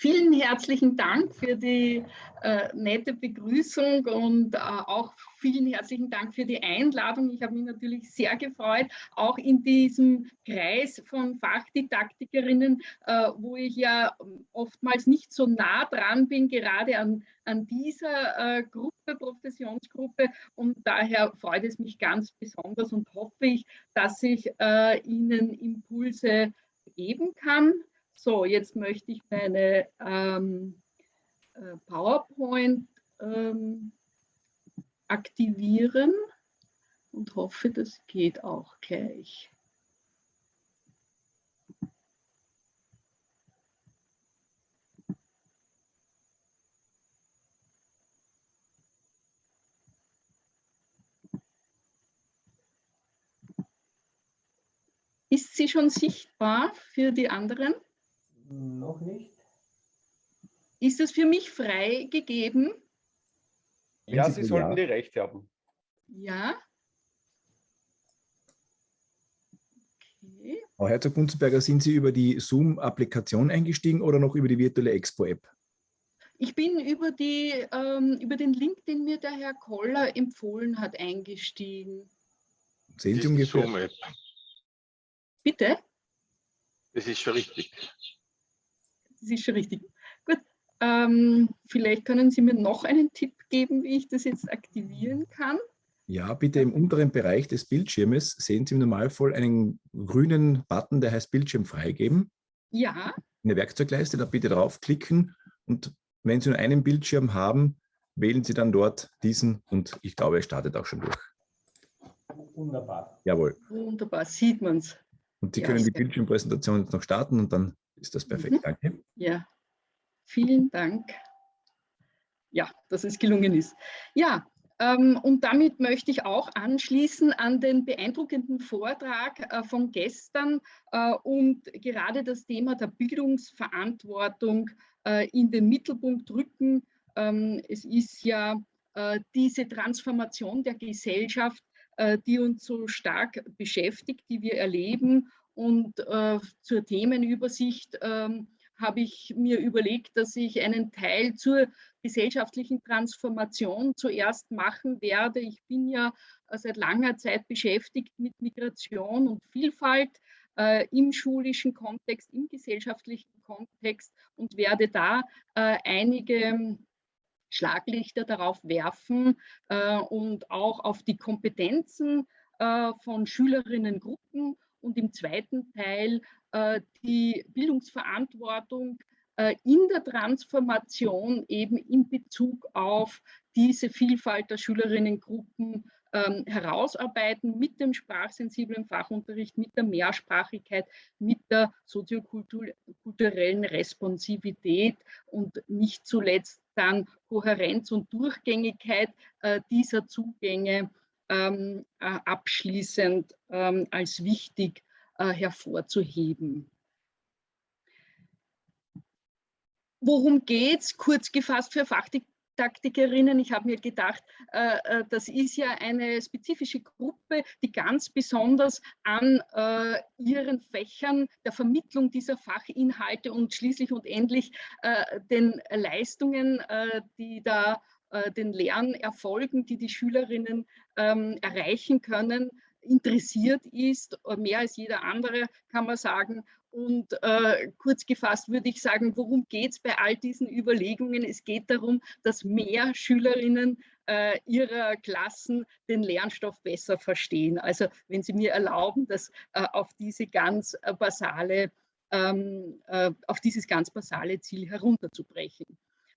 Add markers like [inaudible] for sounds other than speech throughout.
Vielen herzlichen Dank für die äh, nette Begrüßung und äh, auch vielen herzlichen Dank für die Einladung. Ich habe mich natürlich sehr gefreut, auch in diesem Kreis von Fachdidaktikerinnen, äh, wo ich ja oftmals nicht so nah dran bin, gerade an, an dieser äh, Gruppe, Professionsgruppe. Und daher freut es mich ganz besonders und hoffe ich, dass ich äh, Ihnen Impulse geben kann. So, jetzt möchte ich meine ähm, äh, PowerPoint ähm, aktivieren und hoffe, das geht auch gleich. Ist sie schon sichtbar für die anderen? Noch nicht. Ist es für mich freigegeben? Ja, Sie sollten die Rechte haben. Ja. Okay. Frau Herzog-Bunzenberger, sind Sie über die Zoom-Applikation eingestiegen oder noch über die virtuelle Expo-App? Ich bin über, die, ähm, über den Link, den mir der Herr Koller empfohlen hat, eingestiegen. Sehen Sie ungefähr? Bitte? Das ist schon richtig das ist schon richtig. Gut, ähm, vielleicht können Sie mir noch einen Tipp geben, wie ich das jetzt aktivieren kann. Ja, bitte im unteren Bereich des Bildschirmes sehen Sie im Normalfall einen grünen Button, der heißt Bildschirm freigeben. Ja. In der Werkzeugleiste, da bitte draufklicken und wenn Sie nur einen Bildschirm haben, wählen Sie dann dort diesen und ich glaube, er startet auch schon durch. Wunderbar. Jawohl. Wunderbar, sieht man es. Und Sie ja, können die Bildschirmpräsentation jetzt noch starten und dann ist das perfekt. Mhm. Danke. Ja, vielen Dank. Ja, dass es gelungen ist. Ja, ähm, und damit möchte ich auch anschließen an den beeindruckenden Vortrag äh, von gestern äh, und gerade das Thema der Bildungsverantwortung äh, in den Mittelpunkt rücken. Ähm, es ist ja diese Transformation der Gesellschaft, die uns so stark beschäftigt, die wir erleben und äh, zur Themenübersicht ähm, habe ich mir überlegt, dass ich einen Teil zur gesellschaftlichen Transformation zuerst machen werde. Ich bin ja äh, seit langer Zeit beschäftigt mit Migration und Vielfalt äh, im schulischen Kontext, im gesellschaftlichen Kontext und werde da äh, einige Schlaglichter darauf werfen äh, und auch auf die Kompetenzen äh, von Schülerinnengruppen und im zweiten Teil äh, die Bildungsverantwortung äh, in der Transformation eben in Bezug auf diese Vielfalt der Schülerinnengruppen ähm, herausarbeiten mit dem sprachsensiblen Fachunterricht, mit der Mehrsprachigkeit, mit der soziokulturellen Responsivität und nicht zuletzt dann Kohärenz und Durchgängigkeit äh, dieser Zugänge ähm, äh, abschließend ähm, als wichtig äh, hervorzuheben. Worum geht es? Kurz gefasst für Fachdidaktikerinnen. Ich habe mir gedacht, äh, äh, das ist ja eine spezifische Gruppe, die ganz besonders an äh, ihren Fächern der Vermittlung dieser Fachinhalte und schließlich und endlich äh, den Leistungen, die da äh, den Lernerfolgen, die die Schülerinnen ähm, erreichen können, interessiert ist, äh, mehr als jeder andere, kann man sagen. Und äh, kurz gefasst würde ich sagen, worum geht es bei all diesen Überlegungen? Es geht darum, dass mehr Schülerinnen äh, ihrer Klassen den Lernstoff besser verstehen. Also wenn Sie mir erlauben, das äh, auf diese ganz äh, basale, ähm, auf dieses ganz basale Ziel herunterzubrechen.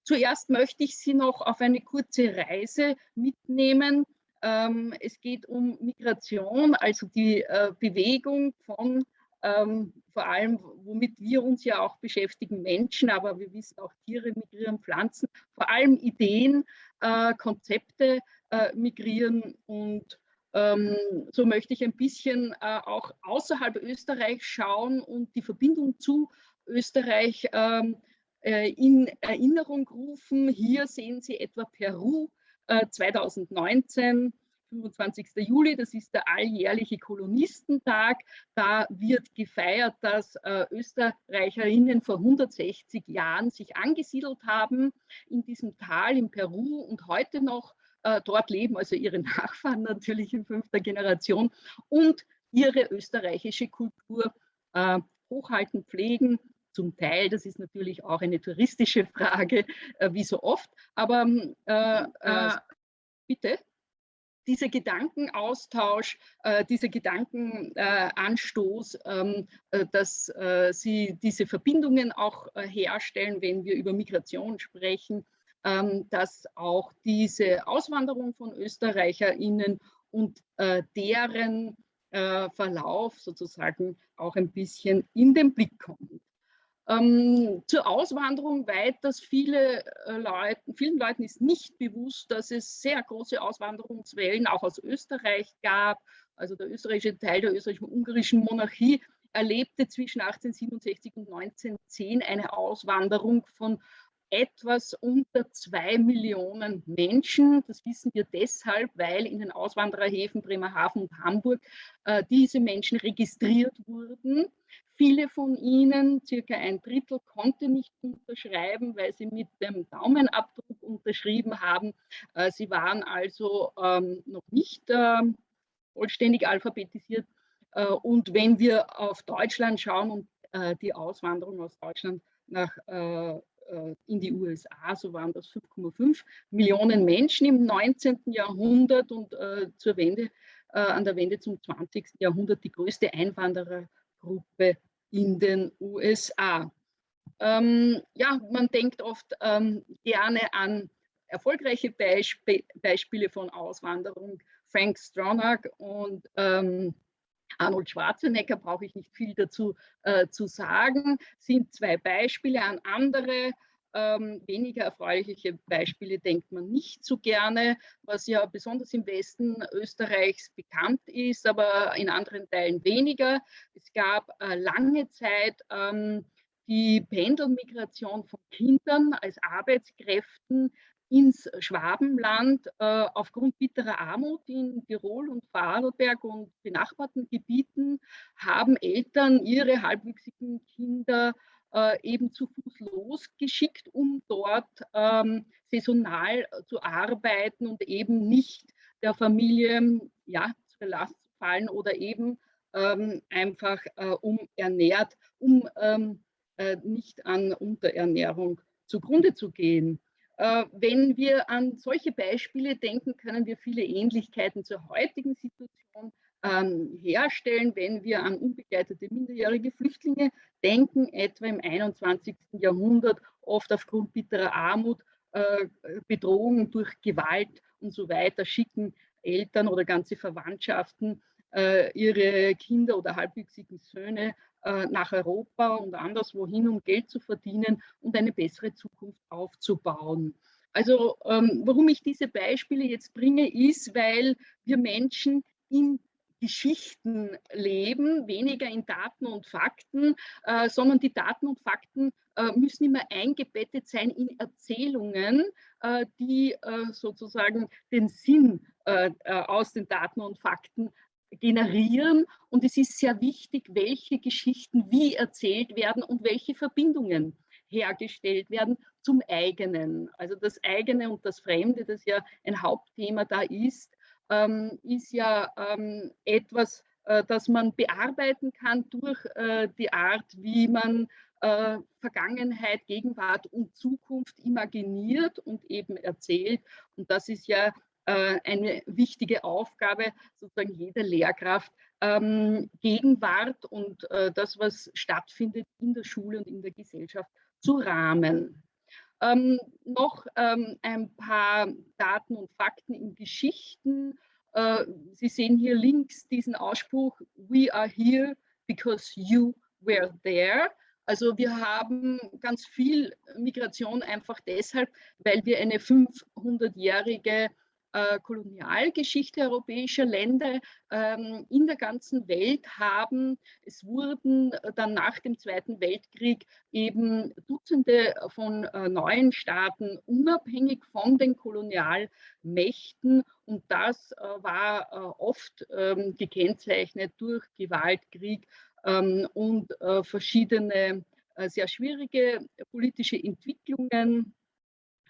Zuerst möchte ich Sie noch auf eine kurze Reise mitnehmen. Ähm, es geht um Migration, also die äh, Bewegung von ähm, vor allem, womit wir uns ja auch beschäftigen, Menschen, aber wir wissen auch Tiere migrieren, Pflanzen, vor allem Ideen, äh, Konzepte äh, migrieren und ähm, so möchte ich ein bisschen äh, auch außerhalb Österreichs schauen und die Verbindung zu Österreich ähm, äh, in Erinnerung rufen. Hier sehen Sie etwa Peru 2019, 25. Juli, das ist der alljährliche Kolonistentag. Da wird gefeiert, dass äh, Österreicherinnen vor 160 Jahren sich angesiedelt haben in diesem Tal in Peru und heute noch äh, dort leben, also ihre [laughs] Nachfahren natürlich in fünfter Generation und ihre österreichische Kultur äh, hochhalten, pflegen. Zum Teil, das ist natürlich auch eine touristische Frage, äh, wie so oft, aber äh, äh, bitte dieser Gedankenaustausch, äh, dieser Gedankenanstoß, ähm, äh, dass äh, sie diese Verbindungen auch äh, herstellen, wenn wir über Migration sprechen, ähm, dass auch diese Auswanderung von ÖsterreicherInnen und äh, deren äh, Verlauf sozusagen auch ein bisschen in den Blick kommt. Ähm, zur Auswanderung weiters, viele äh, Leuten, vielen Leuten ist nicht bewusst, dass es sehr große Auswanderungswellen auch aus Österreich gab. Also der österreichische Teil der österreichisch-ungarischen Monarchie erlebte zwischen 1867 und 1910 eine Auswanderung von etwas unter zwei Millionen Menschen. Das wissen wir deshalb, weil in den Auswandererhäfen Bremerhaven und Hamburg äh, diese Menschen registriert wurden. Viele von ihnen, circa ein Drittel, konnte nicht unterschreiben, weil sie mit dem Daumenabdruck unterschrieben haben. Äh, sie waren also ähm, noch nicht äh, vollständig alphabetisiert. Äh, und wenn wir auf Deutschland schauen und äh, die Auswanderung aus Deutschland nach äh, in die USA, so waren das 5,5 Millionen Menschen im 19. Jahrhundert und äh, zur Wende, äh, an der Wende zum 20. Jahrhundert die größte Einwanderergruppe in den USA. Ähm, ja, man denkt oft ähm, gerne an erfolgreiche Beisp Beispiele von Auswanderung, Frank Stronach und ähm, Arnold Schwarzenegger brauche ich nicht viel dazu äh, zu sagen, sind zwei Beispiele. An andere ähm, weniger erfreuliche Beispiele denkt man nicht so gerne, was ja besonders im Westen Österreichs bekannt ist, aber in anderen Teilen weniger. Es gab äh, lange Zeit ähm, die Pendelmigration von Kindern als Arbeitskräften ins Schwabenland äh, aufgrund bitterer Armut in Tirol und Vorarlberg und benachbarten Gebieten haben Eltern ihre halbwüchsigen Kinder äh, eben zu Fuß losgeschickt, um dort ähm, saisonal zu arbeiten und eben nicht der Familie ja, zur Last zu fallen oder eben ähm, einfach äh, umernährt, um ähm, äh, nicht an Unterernährung zugrunde zu gehen. Äh, wenn wir an solche Beispiele denken, können wir viele Ähnlichkeiten zur heutigen Situation ähm, herstellen, wenn wir an unbegleitete minderjährige Flüchtlinge denken, etwa im 21. Jahrhundert, oft aufgrund bitterer Armut, äh, Bedrohungen durch Gewalt und so weiter, schicken Eltern oder ganze Verwandtschaften ihre Kinder oder halbwüchsigen Söhne äh, nach Europa und anderswohin, um Geld zu verdienen und eine bessere Zukunft aufzubauen. Also ähm, warum ich diese Beispiele jetzt bringe, ist, weil wir Menschen in Geschichten leben, weniger in Daten und Fakten, äh, sondern die Daten und Fakten äh, müssen immer eingebettet sein in Erzählungen, äh, die äh, sozusagen den Sinn äh, äh, aus den Daten und Fakten generieren. Und es ist sehr wichtig, welche Geschichten wie erzählt werden und welche Verbindungen hergestellt werden zum eigenen. Also das eigene und das Fremde, das ja ein Hauptthema da ist, ähm, ist ja ähm, etwas, äh, das man bearbeiten kann durch äh, die Art, wie man äh, Vergangenheit, Gegenwart und Zukunft imaginiert und eben erzählt. Und das ist ja eine wichtige Aufgabe sozusagen jeder Lehrkraft, ähm, Gegenwart und äh, das, was stattfindet in der Schule und in der Gesellschaft zu rahmen. Ähm, noch ähm, ein paar Daten und Fakten in Geschichten. Äh, Sie sehen hier links diesen Ausspruch, we are here because you were there. Also wir haben ganz viel Migration einfach deshalb, weil wir eine 500-jährige äh, Kolonialgeschichte europäischer Länder ähm, in der ganzen Welt haben. Es wurden dann nach dem Zweiten Weltkrieg eben Dutzende von äh, neuen Staaten unabhängig von den Kolonialmächten und das äh, war äh, oft ähm, gekennzeichnet durch Gewalt, Krieg ähm, und äh, verschiedene äh, sehr schwierige politische Entwicklungen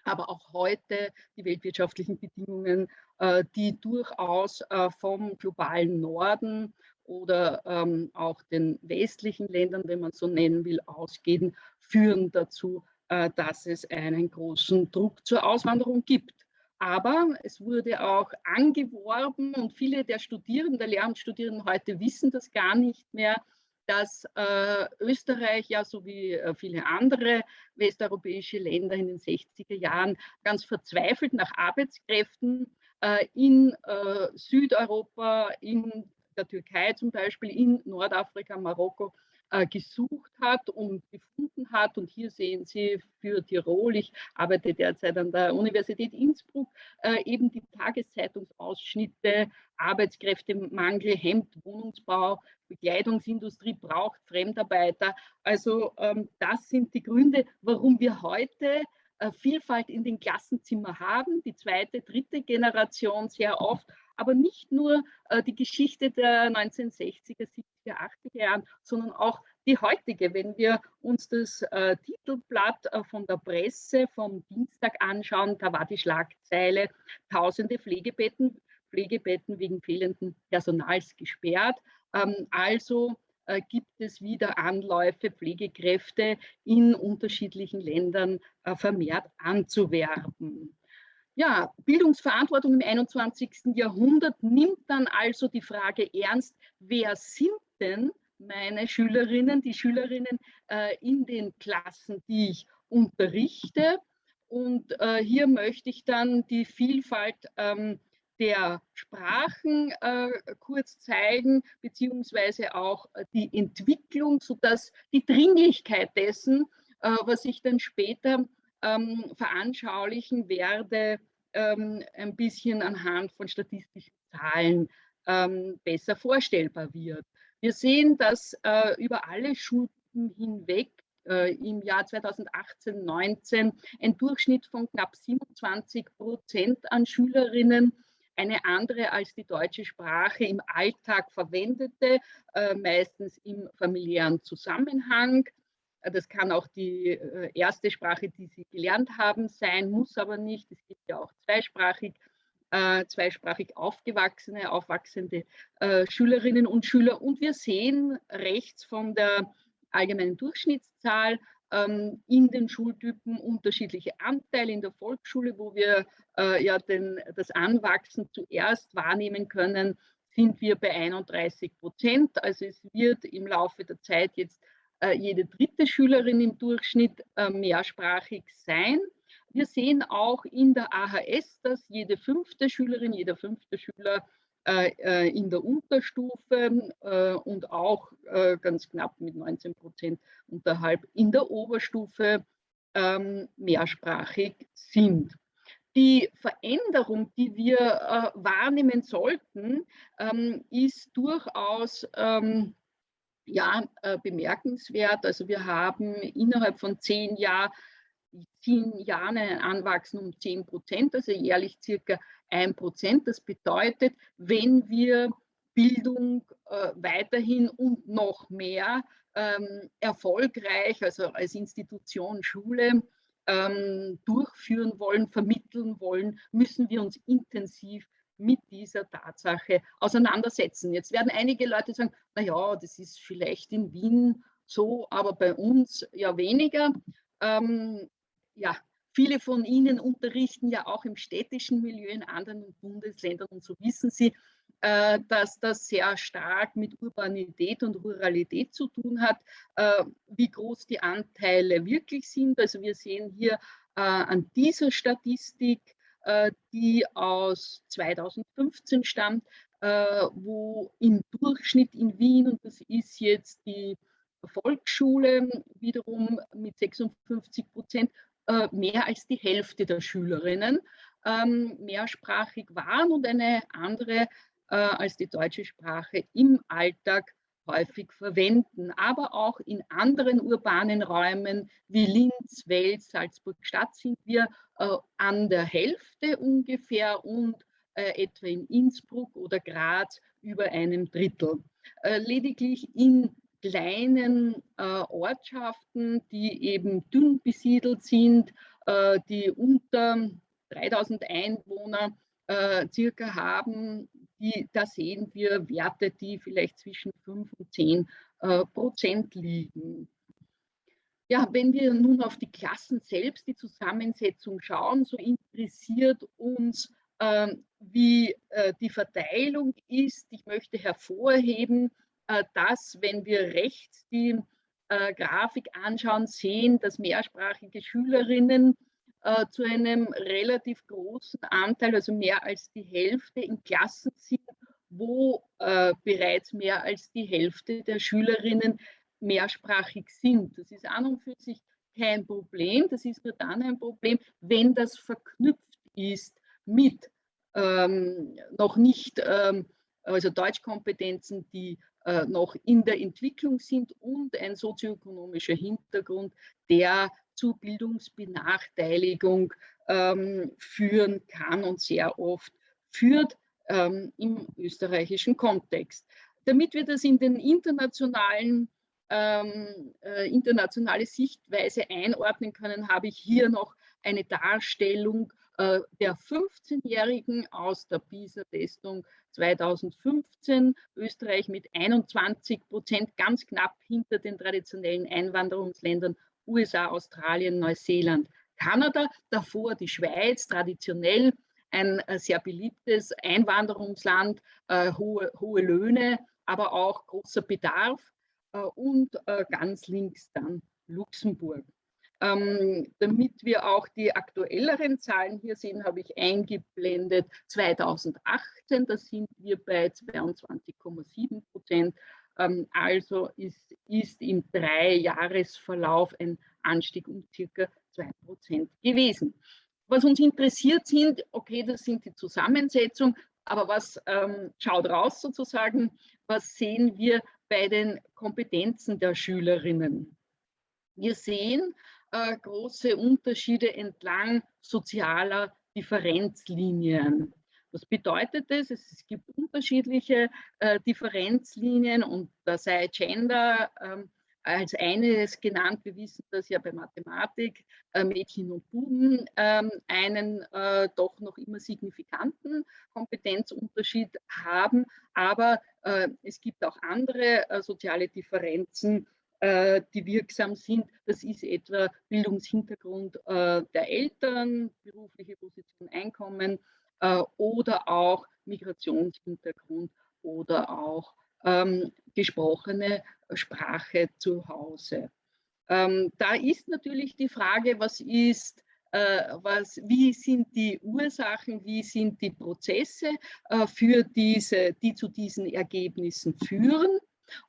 aber auch heute die weltwirtschaftlichen Bedingungen, äh, die durchaus äh, vom globalen Norden oder ähm, auch den westlichen Ländern, wenn man so nennen will, ausgehen, führen dazu, äh, dass es einen großen Druck zur Auswanderung gibt. Aber es wurde auch angeworben und viele der Studierenden, der Lehramtsstudierenden heute wissen das gar nicht mehr, dass äh, Österreich ja so wie äh, viele andere westeuropäische Länder in den 60er Jahren ganz verzweifelt nach Arbeitskräften äh, in äh, Südeuropa, in der Türkei zum Beispiel, in Nordafrika, Marokko äh, gesucht hat und gefunden hat. Und hier sehen Sie für Tirol, ich arbeite derzeit an der Universität Innsbruck, äh, eben die Tageszeitungsausschnitte, Arbeitskräftemangel, Hemd, Wohnungsbau, Bekleidungsindustrie braucht Fremdarbeiter. Also ähm, das sind die Gründe, warum wir heute äh, Vielfalt in den Klassenzimmern haben, die zweite, dritte Generation sehr oft aber nicht nur äh, die Geschichte der 1960er, 70er, 80er Jahren, sondern auch die heutige. Wenn wir uns das äh, Titelblatt äh, von der Presse vom Dienstag anschauen, da war die Schlagzeile Tausende Pflegebetten, Pflegebetten wegen fehlenden Personals gesperrt. Ähm, also äh, gibt es wieder Anläufe, Pflegekräfte in unterschiedlichen Ländern äh, vermehrt anzuwerben. Ja, Bildungsverantwortung im 21. Jahrhundert nimmt dann also die Frage ernst, wer sind denn meine Schülerinnen, die Schülerinnen äh, in den Klassen, die ich unterrichte. Und äh, hier möchte ich dann die Vielfalt ähm, der Sprachen äh, kurz zeigen, beziehungsweise auch die Entwicklung, sodass die Dringlichkeit dessen, äh, was ich dann später ähm, veranschaulichen werde, ähm, ein bisschen anhand von statistischen Zahlen ähm, besser vorstellbar wird. Wir sehen, dass äh, über alle Schulden hinweg äh, im Jahr 2018, 19 ein Durchschnitt von knapp 27 Prozent an Schülerinnen eine andere als die deutsche Sprache im Alltag verwendete, äh, meistens im familiären Zusammenhang. Das kann auch die äh, erste Sprache, die Sie gelernt haben, sein, muss aber nicht. Es gibt ja auch zweisprachig, äh, zweisprachig aufgewachsene, aufwachsende äh, Schülerinnen und Schüler. Und wir sehen rechts von der allgemeinen Durchschnittszahl ähm, in den Schultypen unterschiedliche Anteile in der Volksschule, wo wir äh, ja den, das Anwachsen zuerst wahrnehmen können, sind wir bei 31 Prozent. Also es wird im Laufe der Zeit jetzt jede dritte Schülerin im Durchschnitt äh, mehrsprachig sein. Wir sehen auch in der AHS, dass jede fünfte Schülerin, jeder fünfte Schüler äh, in der Unterstufe und auch ganz knapp mit 19 Prozent unterhalb in der Oberstufe ähm, mehrsprachig sind. Die Veränderung, die wir wahrnehmen sollten, ähm, ist durchaus ähm, ja, äh, bemerkenswert. Also wir haben innerhalb von zehn, Jahr, zehn Jahren ein Anwachsen um 10 Prozent, also jährlich circa ein Prozent. Das bedeutet, wenn wir Bildung äh, weiterhin und noch mehr ähm, erfolgreich, also als Institution Schule, ähm, durchführen wollen, vermitteln wollen, müssen wir uns intensiv mit dieser Tatsache auseinandersetzen. Jetzt werden einige Leute sagen, naja, das ist vielleicht in Wien so, aber bei uns ja weniger. Ähm, ja, viele von Ihnen unterrichten ja auch im städtischen Milieu in anderen Bundesländern und so wissen Sie, äh, dass das sehr stark mit Urbanität und Ruralität zu tun hat, äh, wie groß die Anteile wirklich sind. Also wir sehen hier äh, an dieser Statistik, die aus 2015 stammt, äh, wo im Durchschnitt in Wien, und das ist jetzt die Volksschule wiederum mit 56 Prozent, äh, mehr als die Hälfte der Schülerinnen ähm, mehrsprachig waren und eine andere äh, als die deutsche Sprache im Alltag häufig verwenden, aber auch in anderen urbanen Räumen wie Linz, Wels, Salzburg-Stadt sind wir äh, an der Hälfte ungefähr und äh, etwa in Innsbruck oder Graz über einem Drittel. Äh, lediglich in kleinen äh, Ortschaften, die eben dünn besiedelt sind, äh, die unter 3000 Einwohner äh, circa haben, die, da sehen wir Werte, die vielleicht zwischen 5 und 10 äh, Prozent liegen. Ja, wenn wir nun auf die Klassen selbst, die Zusammensetzung schauen, so interessiert uns, äh, wie äh, die Verteilung ist. Ich möchte hervorheben, äh, dass, wenn wir rechts die äh, Grafik anschauen, sehen, dass mehrsprachige Schülerinnen äh, zu einem relativ großen Anteil, also mehr als die Hälfte in Klassen sind, wo äh, bereits mehr als die Hälfte der Schülerinnen mehrsprachig sind. Das ist an und für sich kein Problem. Das ist nur dann ein Problem, wenn das verknüpft ist mit ähm, noch nicht, ähm, also Deutschkompetenzen, die äh, noch in der Entwicklung sind und ein sozioökonomischer Hintergrund, der zu Bildungsbenachteiligung ähm, führen kann und sehr oft führt ähm, im österreichischen Kontext. Damit wir das in den internationalen ähm, äh, internationale Sichtweise einordnen können, habe ich hier noch eine Darstellung äh, der 15-Jährigen aus der PISA-Testung 2015. Österreich mit 21 Prozent, ganz knapp hinter den traditionellen Einwanderungsländern USA, Australien, Neuseeland, Kanada, davor die Schweiz, traditionell ein äh, sehr beliebtes Einwanderungsland, äh, hohe, hohe Löhne, aber auch großer Bedarf äh, und ganz links dann Luxemburg. Ähm, damit wir auch die aktuelleren Zahlen hier sehen, habe ich eingeblendet 2018, da sind wir bei 22,7 Prozent ähm, also ist, ist im Dreijahresverlauf ein Anstieg um circa 2% gewesen. Was uns interessiert sind, okay, das sind die Zusammensetzung, aber was ähm, schaut raus sozusagen, was sehen wir bei den Kompetenzen der Schülerinnen? Wir sehen äh, große Unterschiede entlang sozialer Differenzlinien. Was bedeutet das? Es gibt unterschiedliche äh, Differenzlinien und da sei Gender ähm, als eines genannt. Wir wissen das ja bei Mathematik, äh, Mädchen und Buben ähm, einen äh, doch noch immer signifikanten Kompetenzunterschied haben. Aber äh, es gibt auch andere äh, soziale Differenzen, die wirksam sind. Das ist etwa Bildungshintergrund der Eltern, berufliche Position, Einkommen, äh, oder auch Migrationshintergrund oder auch ähm, gesprochene Sprache zu Hause. Ähm, da ist natürlich die Frage, was ist, äh, was, wie sind die Ursachen, wie sind die Prozesse äh, für diese, die zu diesen Ergebnissen führen.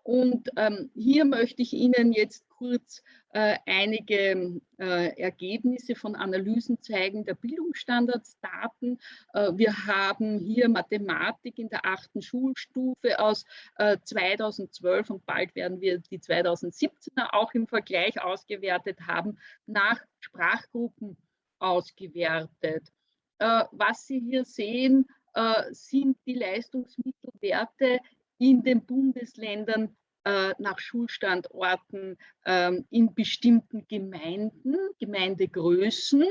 Und ähm, hier möchte ich Ihnen jetzt kurz äh, einige äh, Ergebnisse von Analysen zeigen der Bildungsstandardsdaten. Äh, wir haben hier Mathematik in der achten Schulstufe aus 2012 äh, und bald werden wir die 2017er auch im Vergleich ausgewertet haben, nach Sprachgruppen ausgewertet. Äh, was Sie hier sehen, äh, sind die Leistungsmittelwerte in den Bundesländern äh, nach Schulstandorten ähm, in bestimmten Gemeinden, Gemeindegrößen.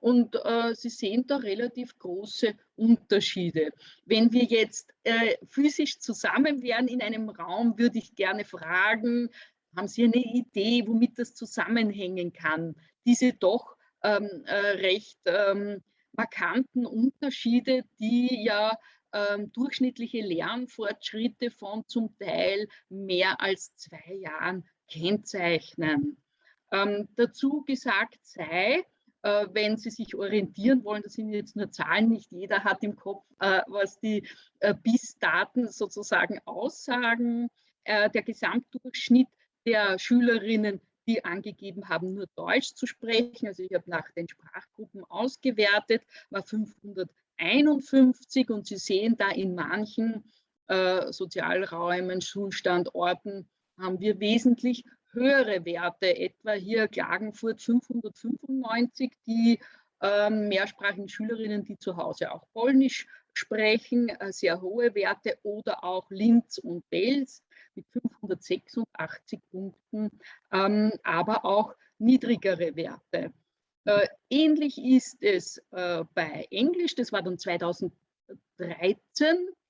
Und äh, Sie sehen da relativ große Unterschiede. Wenn wir jetzt äh, physisch zusammen wären in einem Raum, würde ich gerne fragen, haben Sie eine Idee, womit das zusammenhängen kann? Diese doch ähm, äh, recht ähm, markanten Unterschiede, die ja ähm, durchschnittliche Lernfortschritte von zum Teil mehr als zwei Jahren kennzeichnen. Ähm, dazu gesagt sei, äh, wenn Sie sich orientieren wollen, das sind jetzt nur Zahlen, nicht jeder hat im Kopf, äh, was die äh, BIS-Daten sozusagen aussagen. Äh, der Gesamtdurchschnitt der Schülerinnen, die angegeben haben, nur Deutsch zu sprechen. Also ich habe nach den Sprachgruppen ausgewertet, war 551 und Sie sehen da in manchen äh, Sozialräumen, Schulstandorten haben wir wesentlich höhere Werte, etwa hier Klagenfurt 595, die ähm, mehrsprachigen Schülerinnen, die zu Hause auch Polnisch sprechen, äh, sehr hohe Werte oder auch Linz und Wels mit 586 Punkten, ähm, aber auch niedrigere Werte. Äh, ähnlich ist es äh, bei Englisch, das war dann 2013.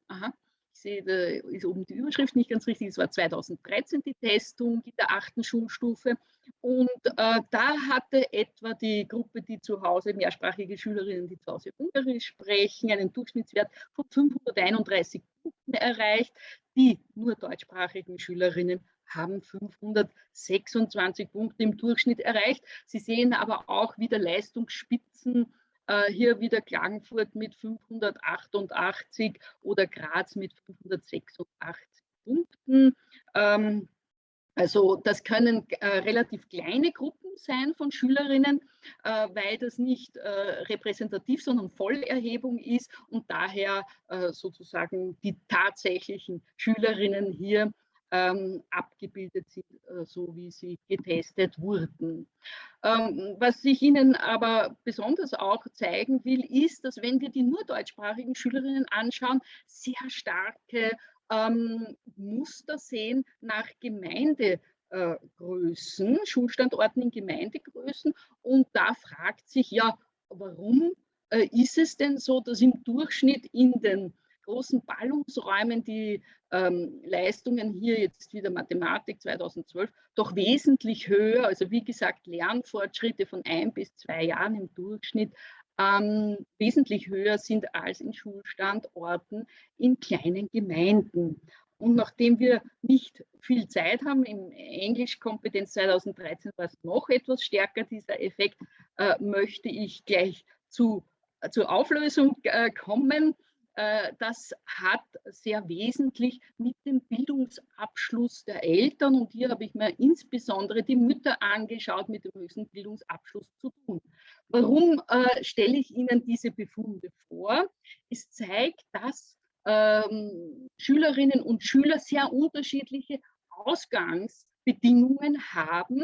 Aha sehe, da ist oben die Überschrift nicht ganz richtig, es war 2013 die Testung in der achten Schulstufe. Und äh, da hatte etwa die Gruppe, die zu Hause mehrsprachige Schülerinnen, die zu Hause Ungarisch sprechen, einen Durchschnittswert von 531 Punkten erreicht. Die nur deutschsprachigen Schülerinnen haben 526 Punkte im Durchschnitt erreicht. Sie sehen aber auch wieder Leistungsspitzen äh, hier wieder Klagenfurt mit 588 oder Graz mit 586 Punkten. Ähm, also das können äh, relativ kleine Gruppen sein von Schülerinnen, äh, weil das nicht repräsentativ, sondern Vollerhebung ist und daher sozusagen die tatsächlichen Schülerinnen hier ähm, abgebildet sind, äh, so wie sie getestet wurden. Ähm, was ich Ihnen aber besonders auch zeigen will, ist, dass wenn wir die nur deutschsprachigen Schülerinnen anschauen, sehr starke ähm, Muster sehen nach Gemeindegrößen, äh, Schulstandorten in Gemeindegrößen. Und da fragt sich ja, warum äh, ist es denn so, dass im Durchschnitt in den großen Ballungsräumen die ähm, Leistungen hier jetzt wieder Mathematik 2012 doch wesentlich höher, also wie gesagt Lernfortschritte von ein bis zwei Jahren im Durchschnitt ähm, wesentlich höher sind als in Schulstandorten in kleinen Gemeinden. Und nachdem wir nicht viel Zeit haben, im Englischkompetenz 2013 war es noch etwas stärker, dieser Effekt, äh, möchte ich gleich zu, äh, zur Auflösung äh, kommen. Äh, das hat sehr wesentlich mit dem Bildungsabschluss der Eltern und hier habe ich mir insbesondere die Mütter angeschaut mit dem höchsten Bildungsabschluss zu tun. Warum äh, stelle ich Ihnen diese Befunde vor? Es zeigt, dass ähm, Schülerinnen und Schüler sehr unterschiedliche Ausgangsbedingungen haben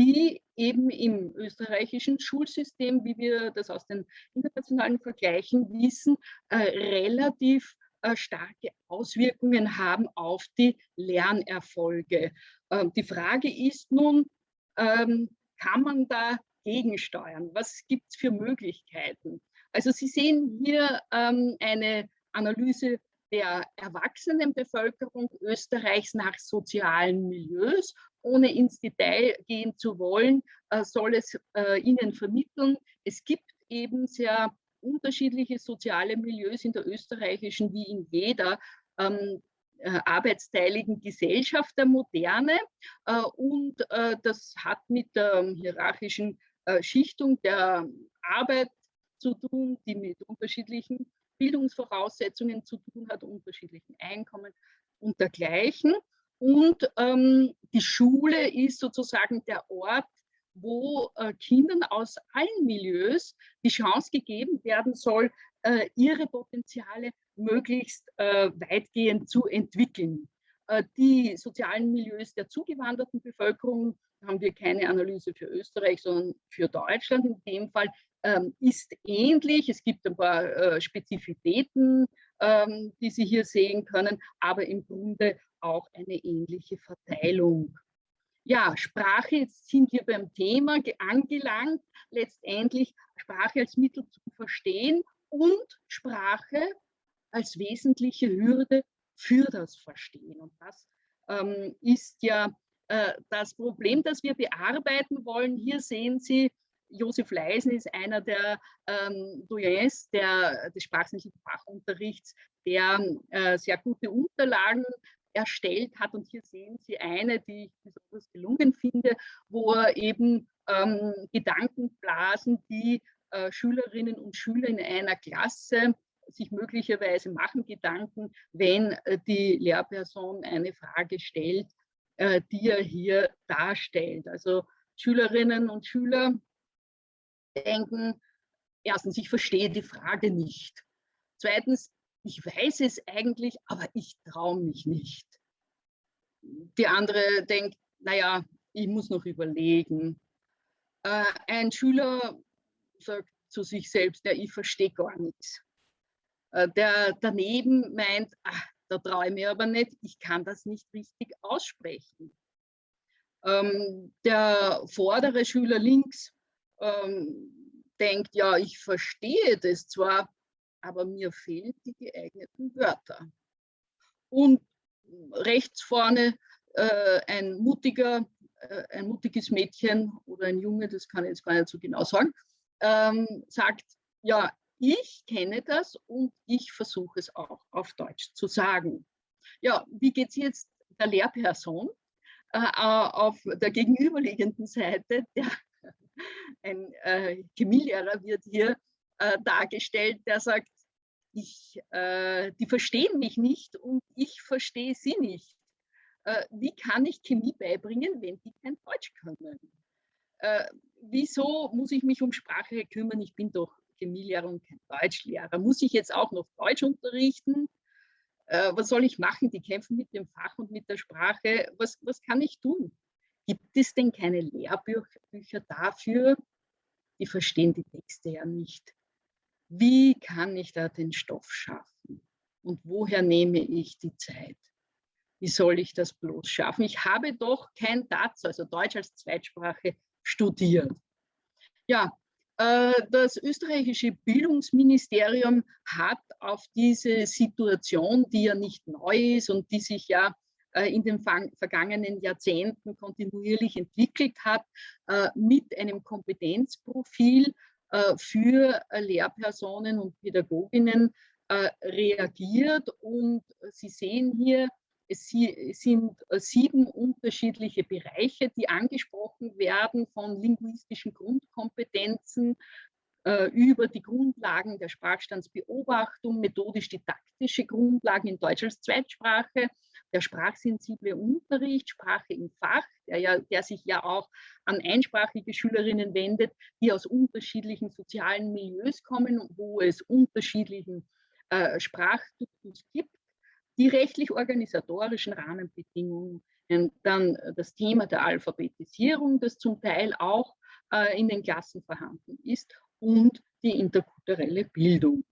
die eben im österreichischen Schulsystem, wie wir das aus den internationalen Vergleichen wissen, äh, relativ äh, starke Auswirkungen haben auf die Lernerfolge. Ähm, die Frage ist nun, ähm, kann man da gegensteuern? Was gibt es für Möglichkeiten? Also Sie sehen hier ähm, eine Analyse der Erwachsenenbevölkerung Österreichs nach sozialen Milieus ohne ins Detail gehen zu wollen, äh, soll es äh, Ihnen vermitteln. Es gibt eben sehr unterschiedliche soziale Milieus in der österreichischen wie in jeder ähm, äh, arbeitsteiligen Gesellschaft der Moderne. und das hat mit der hierarchischen Schichtung der Arbeit zu tun, die mit unterschiedlichen Bildungsvoraussetzungen zu tun hat, unterschiedlichen Einkommen und dergleichen. Und ähm, die Schule ist sozusagen der Ort, wo äh, Kindern aus allen Milieus die Chance gegeben werden soll, äh, ihre Potenziale möglichst äh, weitgehend zu entwickeln. Äh, die sozialen Milieus der zugewanderten Bevölkerung haben wir keine Analyse für Österreich, sondern für Deutschland in dem Fall, ähm, ist ähnlich. Es gibt ein paar äh, Spezifitäten, ähm, die Sie hier sehen können, aber im Grunde auch eine ähnliche Verteilung. Ja, Sprache, jetzt sind wir beim Thema angelangt, letztendlich Sprache als Mittel zu verstehen und Sprache als wesentliche Hürde für das Verstehen. Und das ähm, ist ja äh, das Problem, das wir bearbeiten wollen. Hier sehen Sie, Josef Leisen ist einer der ähm, Doyens der, des sprachlichen Fachunterrichts, der äh, sehr gute Unterlagen erstellt hat. Und hier sehen Sie eine, die ich besonders gelungen finde, wo er eben ähm, Gedankenblasen, die äh, Schülerinnen und Schüler in einer Klasse sich möglicherweise machen Gedanken, wenn äh, die Lehrperson eine Frage stellt, äh, die er hier darstellt. Also Schülerinnen und Schüler denken, erstens, ich verstehe die Frage nicht. Zweitens, ich weiß es eigentlich, aber ich traue mich nicht. Die andere denkt, naja, ich muss noch überlegen. Äh, ein Schüler sagt zu sich selbst, ja, ich verstehe gar nichts. Äh, der daneben meint, ach, da traue ich mir aber nicht, ich kann das nicht richtig aussprechen. Ähm, der vordere Schüler links ähm, denkt, ja, ich verstehe das zwar, aber mir fehlen die geeigneten Wörter. Und rechts vorne äh, ein mutiger, äh, ein mutiges Mädchen oder ein Junge, das kann ich jetzt gar nicht so genau sagen, ähm, sagt, ja, ich kenne das und ich versuche es auch auf Deutsch zu sagen. Ja, wie geht es jetzt der Lehrperson äh, auf der gegenüberliegenden Seite? Der, ein äh, Chemielehrer wird hier äh, dargestellt, der sagt, ich, äh, die verstehen mich nicht und ich verstehe sie nicht. Äh, wie kann ich Chemie beibringen, wenn die kein Deutsch können? Äh, wieso muss ich mich um Sprache kümmern? Ich bin doch Chemielehrer und kein Deutschlehrer. Muss ich jetzt auch noch Deutsch unterrichten? Äh, was soll ich machen? Die kämpfen mit dem Fach und mit der Sprache. Was, was kann ich tun? Gibt es denn keine Lehrbücher dafür? Die verstehen die Texte ja nicht. Wie kann ich da den Stoff schaffen? Und woher nehme ich die Zeit? Wie soll ich das bloß schaffen? Ich habe doch kein DATS, also Deutsch als Zweitsprache, studiert. Ja, äh, das österreichische Bildungsministerium hat auf diese Situation, die ja nicht neu ist und die sich ja in den vergangenen Jahrzehnten kontinuierlich entwickelt hat, äh, mit einem Kompetenzprofil für Lehrpersonen und Pädagoginnen reagiert. Und Sie sehen hier es sind äh, sieben unterschiedliche Bereiche, die angesprochen werden, von linguistischen Grundkompetenzen äh, über die Grundlagen der Sprachstandsbeobachtung, methodisch-didaktische Grundlagen in Deutsch als Zweitsprache, der sprachsensible Unterricht, Sprache im Fach, der, ja, der sich ja auch an einsprachige Schülerinnen wendet, die aus unterschiedlichen sozialen Milieus kommen wo es unterschiedlichen äh, Sprachduktus gibt die rechtlich-organisatorischen Rahmenbedingungen, dann das Thema der Alphabetisierung, das zum Teil auch äh, in den Klassen vorhanden ist und die interkulturelle Bildung.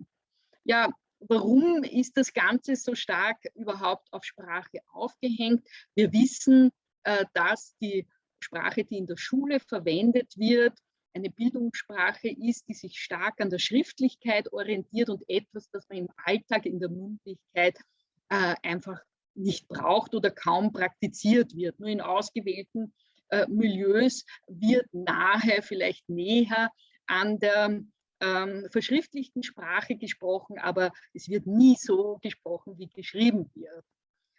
Ja, warum ist das Ganze so stark überhaupt auf Sprache aufgehängt? Wir wissen, äh, dass die Sprache, die in der Schule verwendet wird, eine Bildungssprache ist, die sich stark an der Schriftlichkeit orientiert und etwas, das man im Alltag in der Mündlichkeit äh, einfach nicht braucht oder kaum praktiziert wird. Nur in ausgewählten äh, Milieus wird nahe, vielleicht näher an der ähm, verschriftlichten Sprache gesprochen, aber es wird nie so gesprochen, wie geschrieben wird.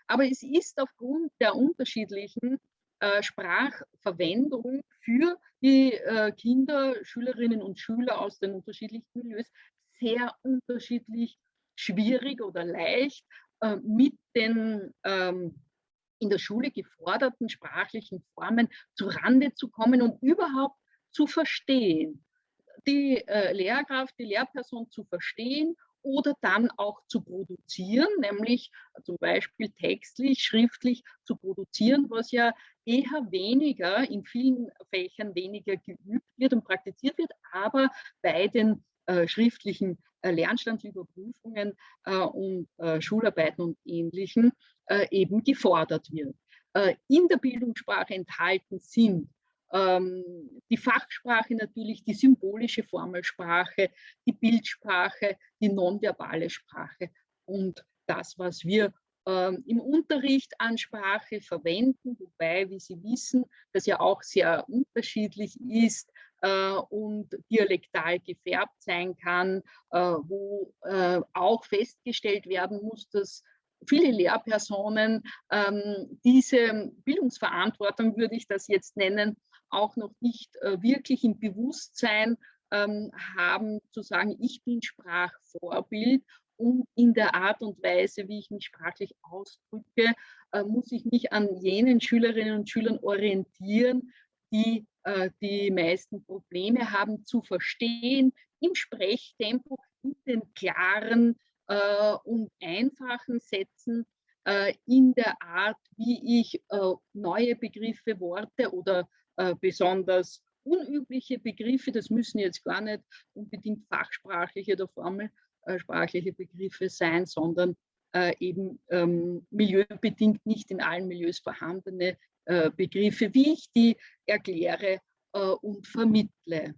Aber es ist aufgrund der unterschiedlichen äh, Sprachverwendung für die äh, Kinder, Schülerinnen und Schüler aus den unterschiedlichen Milieus sehr unterschiedlich schwierig oder leicht äh, mit den ähm, in der Schule geforderten sprachlichen Formen zu Rande zu kommen und überhaupt zu verstehen. Die äh, Lehrkraft, die Lehrperson zu verstehen oder dann auch zu produzieren, nämlich zum Beispiel textlich, schriftlich zu produzieren, was ja eher weniger, in vielen Fächern weniger geübt wird und praktiziert wird, aber bei den äh, schriftlichen äh, Lernstandsüberprüfungen äh, und äh, Schularbeiten und Ähnlichem eben gefordert wird. in der Bildungssprache enthalten sind die Fachsprache natürlich, die symbolische Formelsprache, die Bildsprache, die nonverbale Sprache und das, was wir ähm, im Unterricht an Sprache verwenden, wobei, wie Sie wissen, das ja auch sehr unterschiedlich ist, äh, und dialektal gefärbt sein kann, äh, wo äh, auch festgestellt werden muss, dass viele Lehrpersonen ähm, diese Bildungsverantwortung, würde ich das jetzt nennen, auch noch nicht äh, wirklich im Bewusstsein ähm, haben, zu sagen, ich bin Sprachvorbild und in der Art und Weise, wie ich mich sprachlich ausdrücke, äh, muss ich mich an jenen Schülerinnen und Schülern orientieren, die äh, die meisten Probleme haben zu verstehen, im Sprechtempo, in den klaren und einfachen Sätzen, in der Art, wie ich neue Begriffe, Worte oder äh, besonders unübliche Begriffe, das müssen jetzt gar nicht unbedingt fachsprachliche oder formelsprachliche Begriffe sein, sondern äh, eben ähm, milieubedingt nicht in allen Milieus vorhandene äh, Begriffe, wie ich die erkläre äh, und vermittle.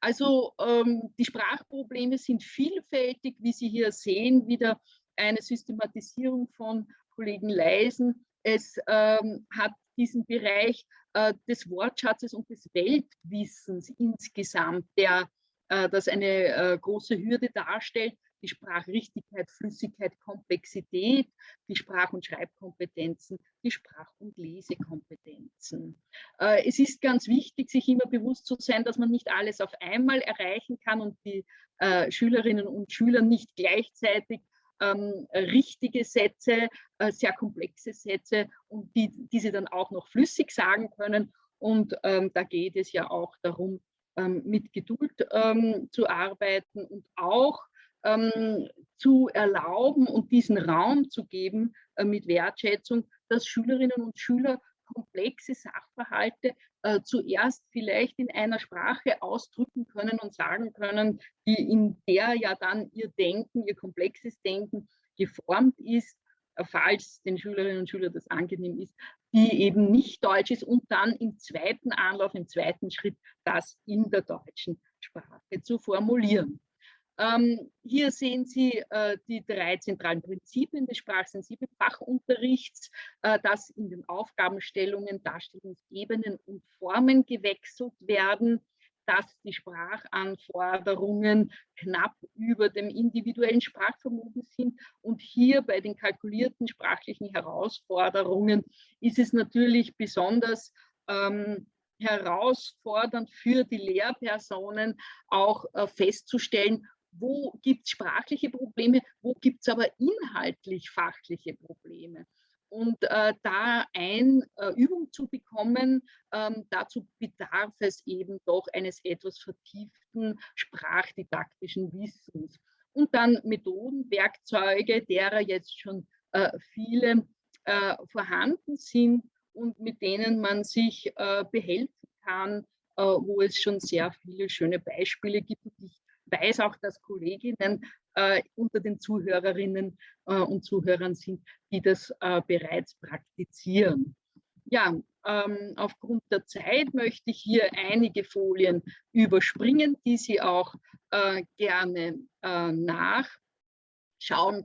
Also ähm, die Sprachprobleme sind vielfältig, wie Sie hier sehen, wieder eine Systematisierung von Kollegen Leisen. Es ähm, hat diesen Bereich äh, des Wortschatzes und des Weltwissens insgesamt, der äh, das eine äh, große Hürde darstellt, die Sprachrichtigkeit, Flüssigkeit, Komplexität, die Sprach- und Schreibkompetenzen, die Sprach- und Lesekompetenzen. Äh, es ist ganz wichtig, sich immer bewusst zu sein, dass man nicht alles auf einmal erreichen kann und die äh, Schülerinnen und Schüler nicht gleichzeitig ähm, richtige Sätze, äh, sehr komplexe Sätze und die, die sie dann auch noch flüssig sagen können. Und ähm, da geht es ja auch darum, ähm, mit Geduld ähm, zu arbeiten und auch ähm, zu erlauben und diesen Raum zu geben äh, mit Wertschätzung, dass Schülerinnen und Schüler komplexe Sachverhalte äh, zuerst vielleicht in einer Sprache ausdrücken können und sagen können, die in der ja dann ihr Denken, ihr komplexes Denken geformt ist, äh, falls den Schülerinnen und Schülern das angenehm ist, die eben nicht deutsch ist und dann im zweiten Anlauf, im zweiten Schritt das in der deutschen Sprache zu formulieren. Ähm, hier sehen Sie äh, die drei zentralen Prinzipien des sprachsensiblen Fachunterrichts, äh, dass in den Aufgabenstellungen, Darstellungsebenen und Formen gewechselt werden, dass die Sprachanforderungen knapp über dem individuellen Sprachvermögen sind. Und hier bei den kalkulierten sprachlichen Herausforderungen ist es natürlich besonders ähm, herausfordernd für die Lehrpersonen auch äh, festzustellen, wo gibt es sprachliche Probleme, wo gibt es aber inhaltlich fachliche Probleme. Und äh, da eine äh, Übung zu bekommen, ähm, dazu bedarf es eben doch eines etwas vertieften sprachdidaktischen Wissens. Und dann Methoden, Werkzeuge, derer jetzt schon äh, viele äh, vorhanden sind und mit denen man sich äh, behelfen kann, äh, wo es schon sehr viele schöne Beispiele gibt. Und ich weiß auch, dass Kolleginnen äh, unter den Zuhörerinnen äh, und Zuhörern sind, die das äh, bereits praktizieren. Ja, ähm, aufgrund der Zeit möchte ich hier einige Folien überspringen, die Sie auch äh, gerne äh, nachschauen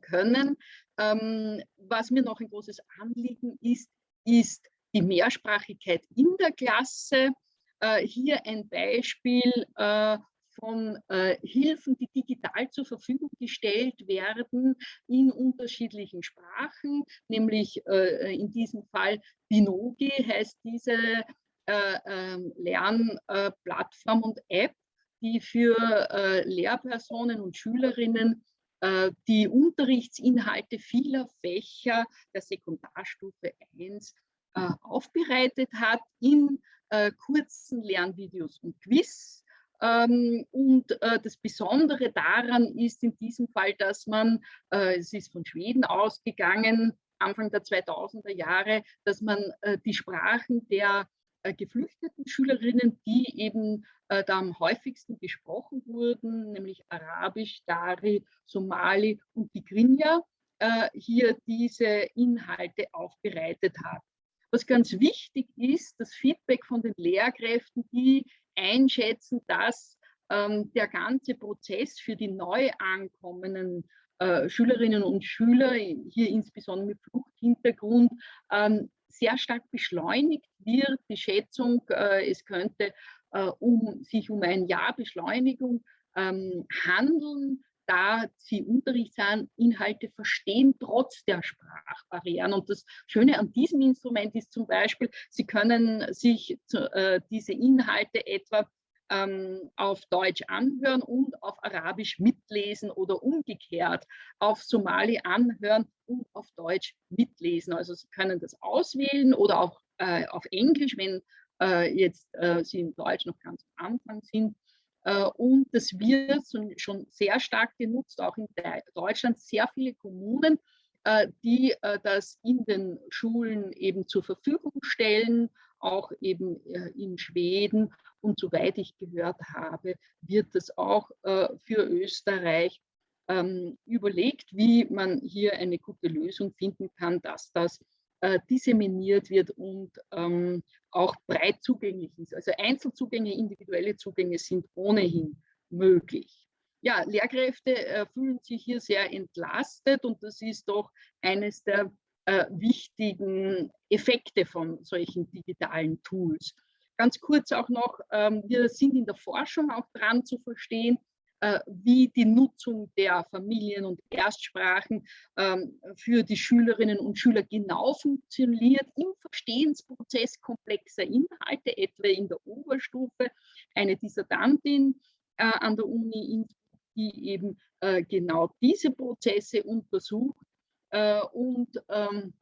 können. Ähm, was mir noch ein großes Anliegen ist, ist die Mehrsprachigkeit in der Klasse. Äh, hier ein Beispiel von äh, Hilfen, die digital zur Verfügung gestellt werden in unterschiedlichen Sprachen, nämlich äh, in diesem Fall Binogi heißt diese äh, ähm, Lernplattform und App, die für äh, Lehrpersonen und Schülerinnen äh, die Unterrichtsinhalte vieler Fächer der Sekundarstufe 1 äh, aufbereitet hat in kurzen Lernvideos und Quiz und äh, das Besondere daran ist in diesem Fall, dass man, äh, es ist von Schweden ausgegangen, Anfang der 2000er Jahre, dass man äh, die Sprachen der geflüchteten Schülerinnen, die eben da am häufigsten gesprochen wurden, nämlich Arabisch, Dari, Somali und Tigrinya, hier diese Inhalte aufbereitet hat. Was ganz wichtig ist, das Feedback von den Lehrkräften, die einschätzen, dass ähm, der ganze Prozess für die neu ankommenden äh, Schülerinnen und Schüler, hier insbesondere mit Fluchthintergrund, ähm, sehr stark beschleunigt wird. Die Schätzung, äh, es könnte äh, um, sich um ein Jahr Beschleunigung ähm, handeln, da sie Unterrichtsinhalte verstehen, trotz der Sprachbarrieren. Und das Schöne an diesem Instrument ist zum Beispiel, Sie können sich äh, diese Inhalte etwa ähm, auf Deutsch anhören und auf Arabisch mitlesen oder umgekehrt auf Somali anhören und auf Deutsch mitlesen. Also Sie können das auswählen oder auch äh, auf Englisch, wenn äh, jetzt äh, Sie in Deutsch noch ganz am Anfang sind. Äh, und das wird schon sehr stark genutzt, auch in Deutschland sehr viele Kommunen, äh, die äh, das in den Schulen eben zur Verfügung stellen, auch eben in Schweden. Und soweit ich gehört habe, wird es auch für Österreich ähm, überlegt, wie man hier eine gute Lösung finden kann, dass das disseminiert wird und ähm, auch breit zugänglich ist. Also Einzelzugänge, individuelle Zugänge sind ohnehin möglich. Ja, Lehrkräfte äh, fühlen sich hier sehr entlastet und das ist doch eines der äh, wichtigen Effekte von solchen digitalen Tools. Ganz kurz auch noch, ähm, wir sind in der Forschung auch dran zu verstehen, äh, wie die Nutzung der Familien- und Erstsprachen ähm, für die Schülerinnen und Schüler genau funktioniert im Verstehensprozess komplexer Inhalte, etwa in der Oberstufe. Eine Dissertantin äh, an der Uni, die eben äh, genau diese Prozesse untersucht und ähm,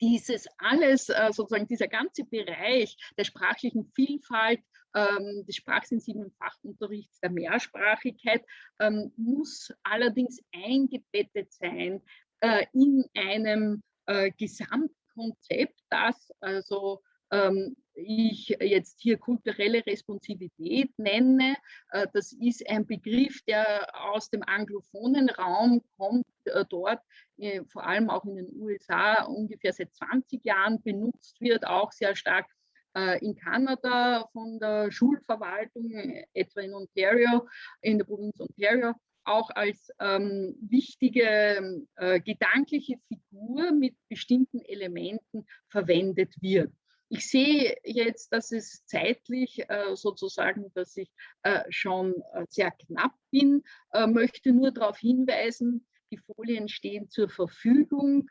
dieses alles, sozusagen dieser ganze Bereich der sprachlichen Vielfalt ähm, des sprachsensiblen Fachunterrichts, der Mehrsprachigkeit, ähm, muss allerdings eingebettet sein äh, in einem äh, Gesamtkonzept, das also ähm, ich jetzt hier kulturelle Responsivität nenne. Äh, das ist ein Begriff, der aus dem anglophonen Raum kommt, äh, dort äh, vor allem auch in den USA ungefähr seit 20 Jahren benutzt wird, auch sehr stark in Kanada von der Schulverwaltung, etwa in Ontario, in der Provinz Ontario, auch als ähm, wichtige äh, gedankliche Figur mit bestimmten Elementen verwendet wird. Ich sehe jetzt, dass es zeitlich äh, sozusagen, dass ich äh, schon äh, sehr knapp bin, äh, möchte nur darauf hinweisen, die Folien stehen zur Verfügung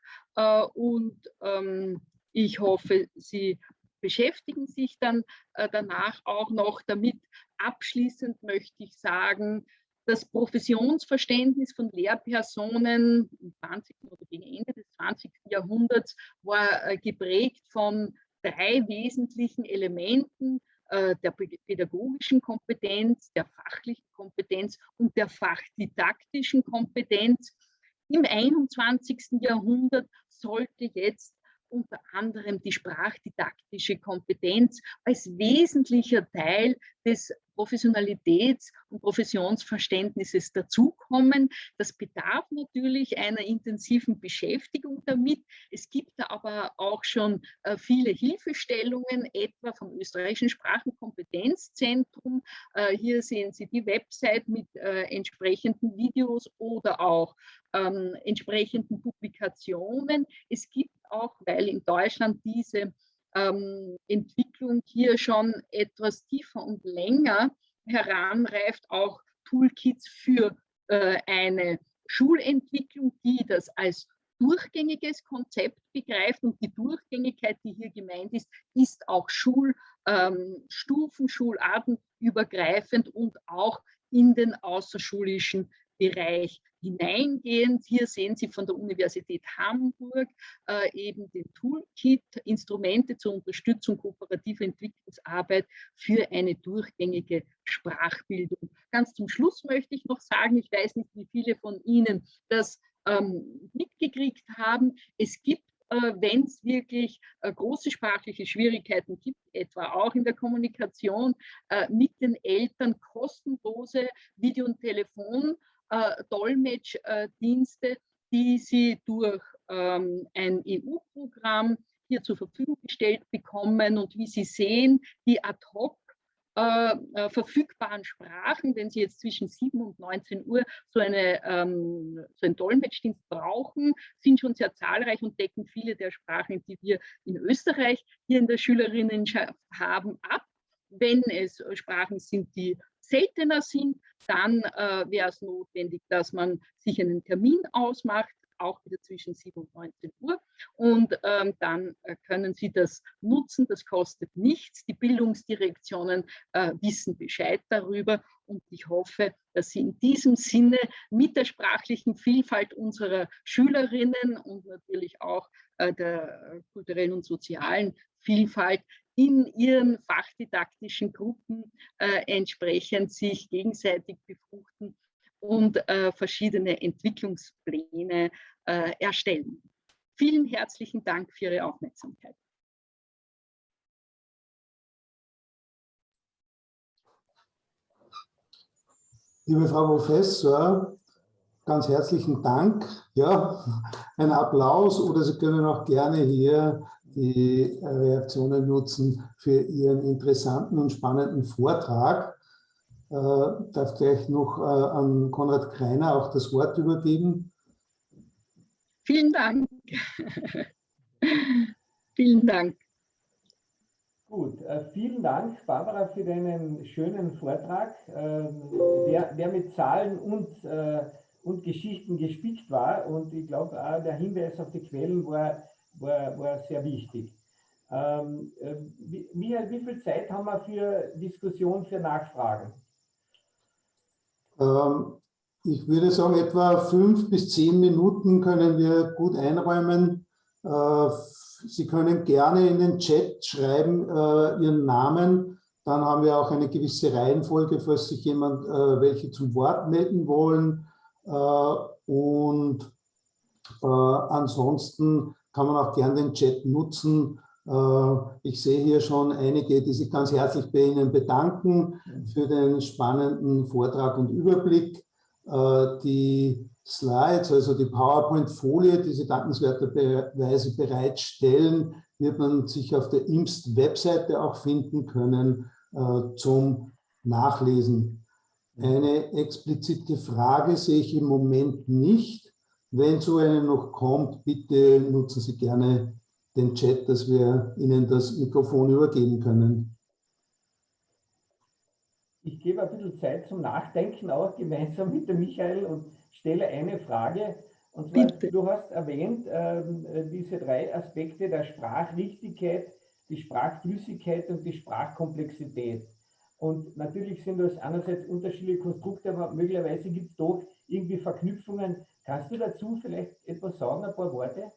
und ähm, ich hoffe, Sie beschäftigen sich dann äh, danach auch noch damit. Abschließend möchte ich sagen, das Professionsverständnis von Lehrpersonen im 20. oder gegen Ende des 20. Jahrhunderts war äh, geprägt von drei wesentlichen Elementen äh, der pädagogischen Kompetenz, der fachlichen Kompetenz und der fachdidaktischen Kompetenz. Im 21. Jahrhundert sollte jetzt unter anderem die sprachdidaktische Kompetenz als wesentlicher Teil des Professionalitäts- und Professionsverständnisses dazukommen. Das bedarf natürlich einer intensiven Beschäftigung damit. Es gibt da aber auch schon äh, viele Hilfestellungen, etwa vom österreichischen Sprachenkompetenzzentrum. Äh, hier sehen Sie die Website mit äh, entsprechenden Videos oder auch ähm, entsprechenden Publikationen. Es gibt auch, weil in Deutschland diese ähm, Entwicklung hier schon etwas tiefer und länger heranreift, auch Toolkits für äh, eine Schulentwicklung, die das als durchgängiges Konzept begreift. Und die Durchgängigkeit, die hier gemeint ist, ist auch Schulstufen, ähm, schulartenübergreifend und auch in den außerschulischen Bereich hineingehend. Hier sehen Sie von der Universität Hamburg äh, eben den Toolkit, Instrumente zur Unterstützung kooperativer Entwicklungsarbeit für eine durchgängige Sprachbildung. Ganz zum Schluss möchte ich noch sagen, ich weiß nicht, wie viele von Ihnen das ähm, mitgekriegt haben. Es gibt äh, wenn es wirklich äh, große sprachliche Schwierigkeiten gibt, etwa auch in der Kommunikation äh, mit den Eltern, kostenlose Video- und Telefon- äh, Dolmetschdienste, die sie durch ähm, ein EU-Programm hier zur Verfügung gestellt bekommen. Und wie Sie sehen, die ad hoc äh, äh, verfügbaren Sprachen, wenn Sie jetzt zwischen 7 und 19 Uhr so, eine, ähm, so einen Dolmetschdienst brauchen, sind schon sehr zahlreich und decken viele der Sprachen, die wir in Österreich hier in der Schülerinnenschaft haben, ab. Wenn es Sprachen sind, die seltener sind, dann äh, wäre es notwendig, dass man sich einen Termin ausmacht, auch wieder zwischen 7 und 19 Uhr. Und ähm, dann äh, können Sie das nutzen, das kostet nichts. Die Bildungsdirektionen äh, wissen Bescheid darüber und ich hoffe, dass Sie in diesem Sinne mit der sprachlichen Vielfalt unserer Schülerinnen und natürlich auch äh, der kulturellen und sozialen Vielfalt in ihren fachdidaktischen Gruppen äh, entsprechend sich gegenseitig befruchten und äh, verschiedene Entwicklungspläne äh, erstellen. Vielen herzlichen Dank für Ihre Aufmerksamkeit. Liebe Frau Professor, ganz herzlichen Dank. Ja, ein Applaus oder Sie können auch gerne hier die Reaktionen nutzen für Ihren interessanten und spannenden Vortrag. Ich äh, darf gleich noch äh, an Konrad Kreiner auch das Wort übergeben. Vielen Dank. [laughs] vielen Dank. Gut, äh, vielen Dank, Barbara, für deinen schönen Vortrag, ähm, der, der mit Zahlen und, äh, und Geschichten gespickt war. Und ich glaube, der Hinweis auf die Quellen war war, war sehr wichtig. Ähm, äh, Michael, wie viel Zeit haben wir für Diskussion, für Nachfragen? Ähm, ich würde sagen, etwa fünf bis zehn Minuten können wir gut einräumen. Sie können gerne in den Chat schreiben äh, Ihren Namen. Dann haben wir auch eine gewisse Reihenfolge, falls sich jemand äh, welche zum Wort melden wollen. Äh, und äh, ansonsten kann man auch gern den Chat nutzen. Äh, ich sehe hier schon einige, die sich ganz herzlich bei Ihnen bedanken für den spannenden Vortrag und Überblick. Äh, die Slides, also die PowerPoint-Folie, die Sie dankenswerterweise bereitstellen, wird man sich auf der IMST-Webseite auch finden können äh, zum Nachlesen. Eine explizite Frage sehe ich im Moment nicht. Wenn so eine noch kommt, bitte nutzen Sie gerne den Chat, dass wir Ihnen das Mikrofon übergeben können. Ich gebe ein bisschen Zeit zum Nachdenken auch gemeinsam mit dem Michael und stelle eine Frage. Und zwar, Bitte. du hast erwähnt, äh, diese drei Aspekte der Sprachrichtigkeit, die Sprachflüssigkeit und die Sprachkomplexität. Und natürlich sind das einerseits unterschiedliche Konstrukte, aber möglicherweise gibt es doch irgendwie Verknüpfungen. Kannst du dazu vielleicht etwas sagen, ein paar Worte?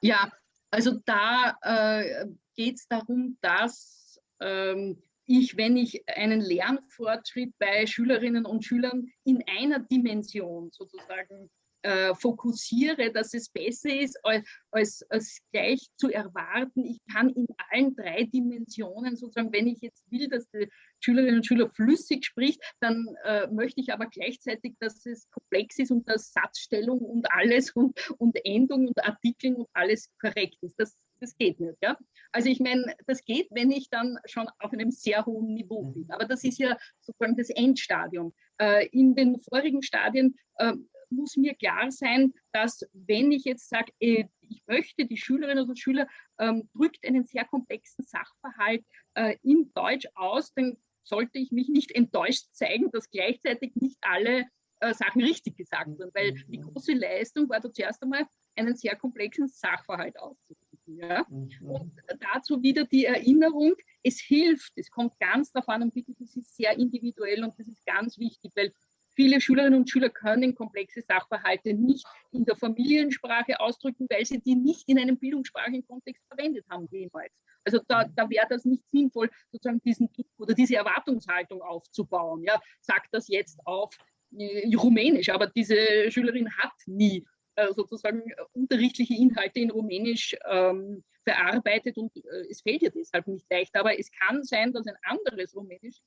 Ja, also da äh, geht es darum, dass ähm, ich, wenn ich einen Lernfortschritt bei Schülerinnen und Schülern in einer Dimension sozusagen äh, fokussiere, dass es besser ist, als, als, als, gleich zu erwarten. Ich kann in allen drei Dimensionen sozusagen, wenn ich jetzt will, dass die Schülerinnen und Schüler flüssig spricht, dann äh, möchte ich aber gleichzeitig, dass es komplex ist und dass Satzstellung und alles und, und Endung und Artikeln und alles korrekt ist. Das, das geht nicht. Ja? Also ich meine, das geht, wenn ich dann schon auf einem sehr hohen Niveau bin. Aber das ist ja sozusagen das Endstadium. Äh, in den vorigen Stadien äh, muss mir klar sein, dass wenn ich jetzt sage, äh, ich möchte, die Schülerinnen und Schüler ähm, drückt einen sehr komplexen Sachverhalt äh, in Deutsch aus, dann sollte ich mich nicht enttäuscht zeigen, dass gleichzeitig nicht alle äh, Sachen richtig gesagt wurden, weil die mhm. große Leistung war da zuerst einmal, einen sehr komplexen Sachverhalt auszudrücken. Ja? Mhm. Und dazu wieder die Erinnerung, es hilft, es kommt ganz darauf an und bitte, das ist sehr individuell und das ist ganz wichtig, weil Viele Schülerinnen und Schüler können komplexe Sachverhalte nicht in der Familiensprache ausdrücken, weil sie die nicht in einem bildungssprachigen Kontext verwendet haben jemals. Also da, da wäre das nicht sinnvoll, sozusagen diesen Druck oder diese Erwartungshaltung aufzubauen. Ja, sagt das jetzt auf äh, Rumänisch, aber diese Schülerin hat nie sozusagen unterrichtliche Inhalte in Rumänisch ähm, verarbeitet und äh, es fehlt ihr deshalb nicht leicht. Aber es kann sein, dass ein anderes Rumänisch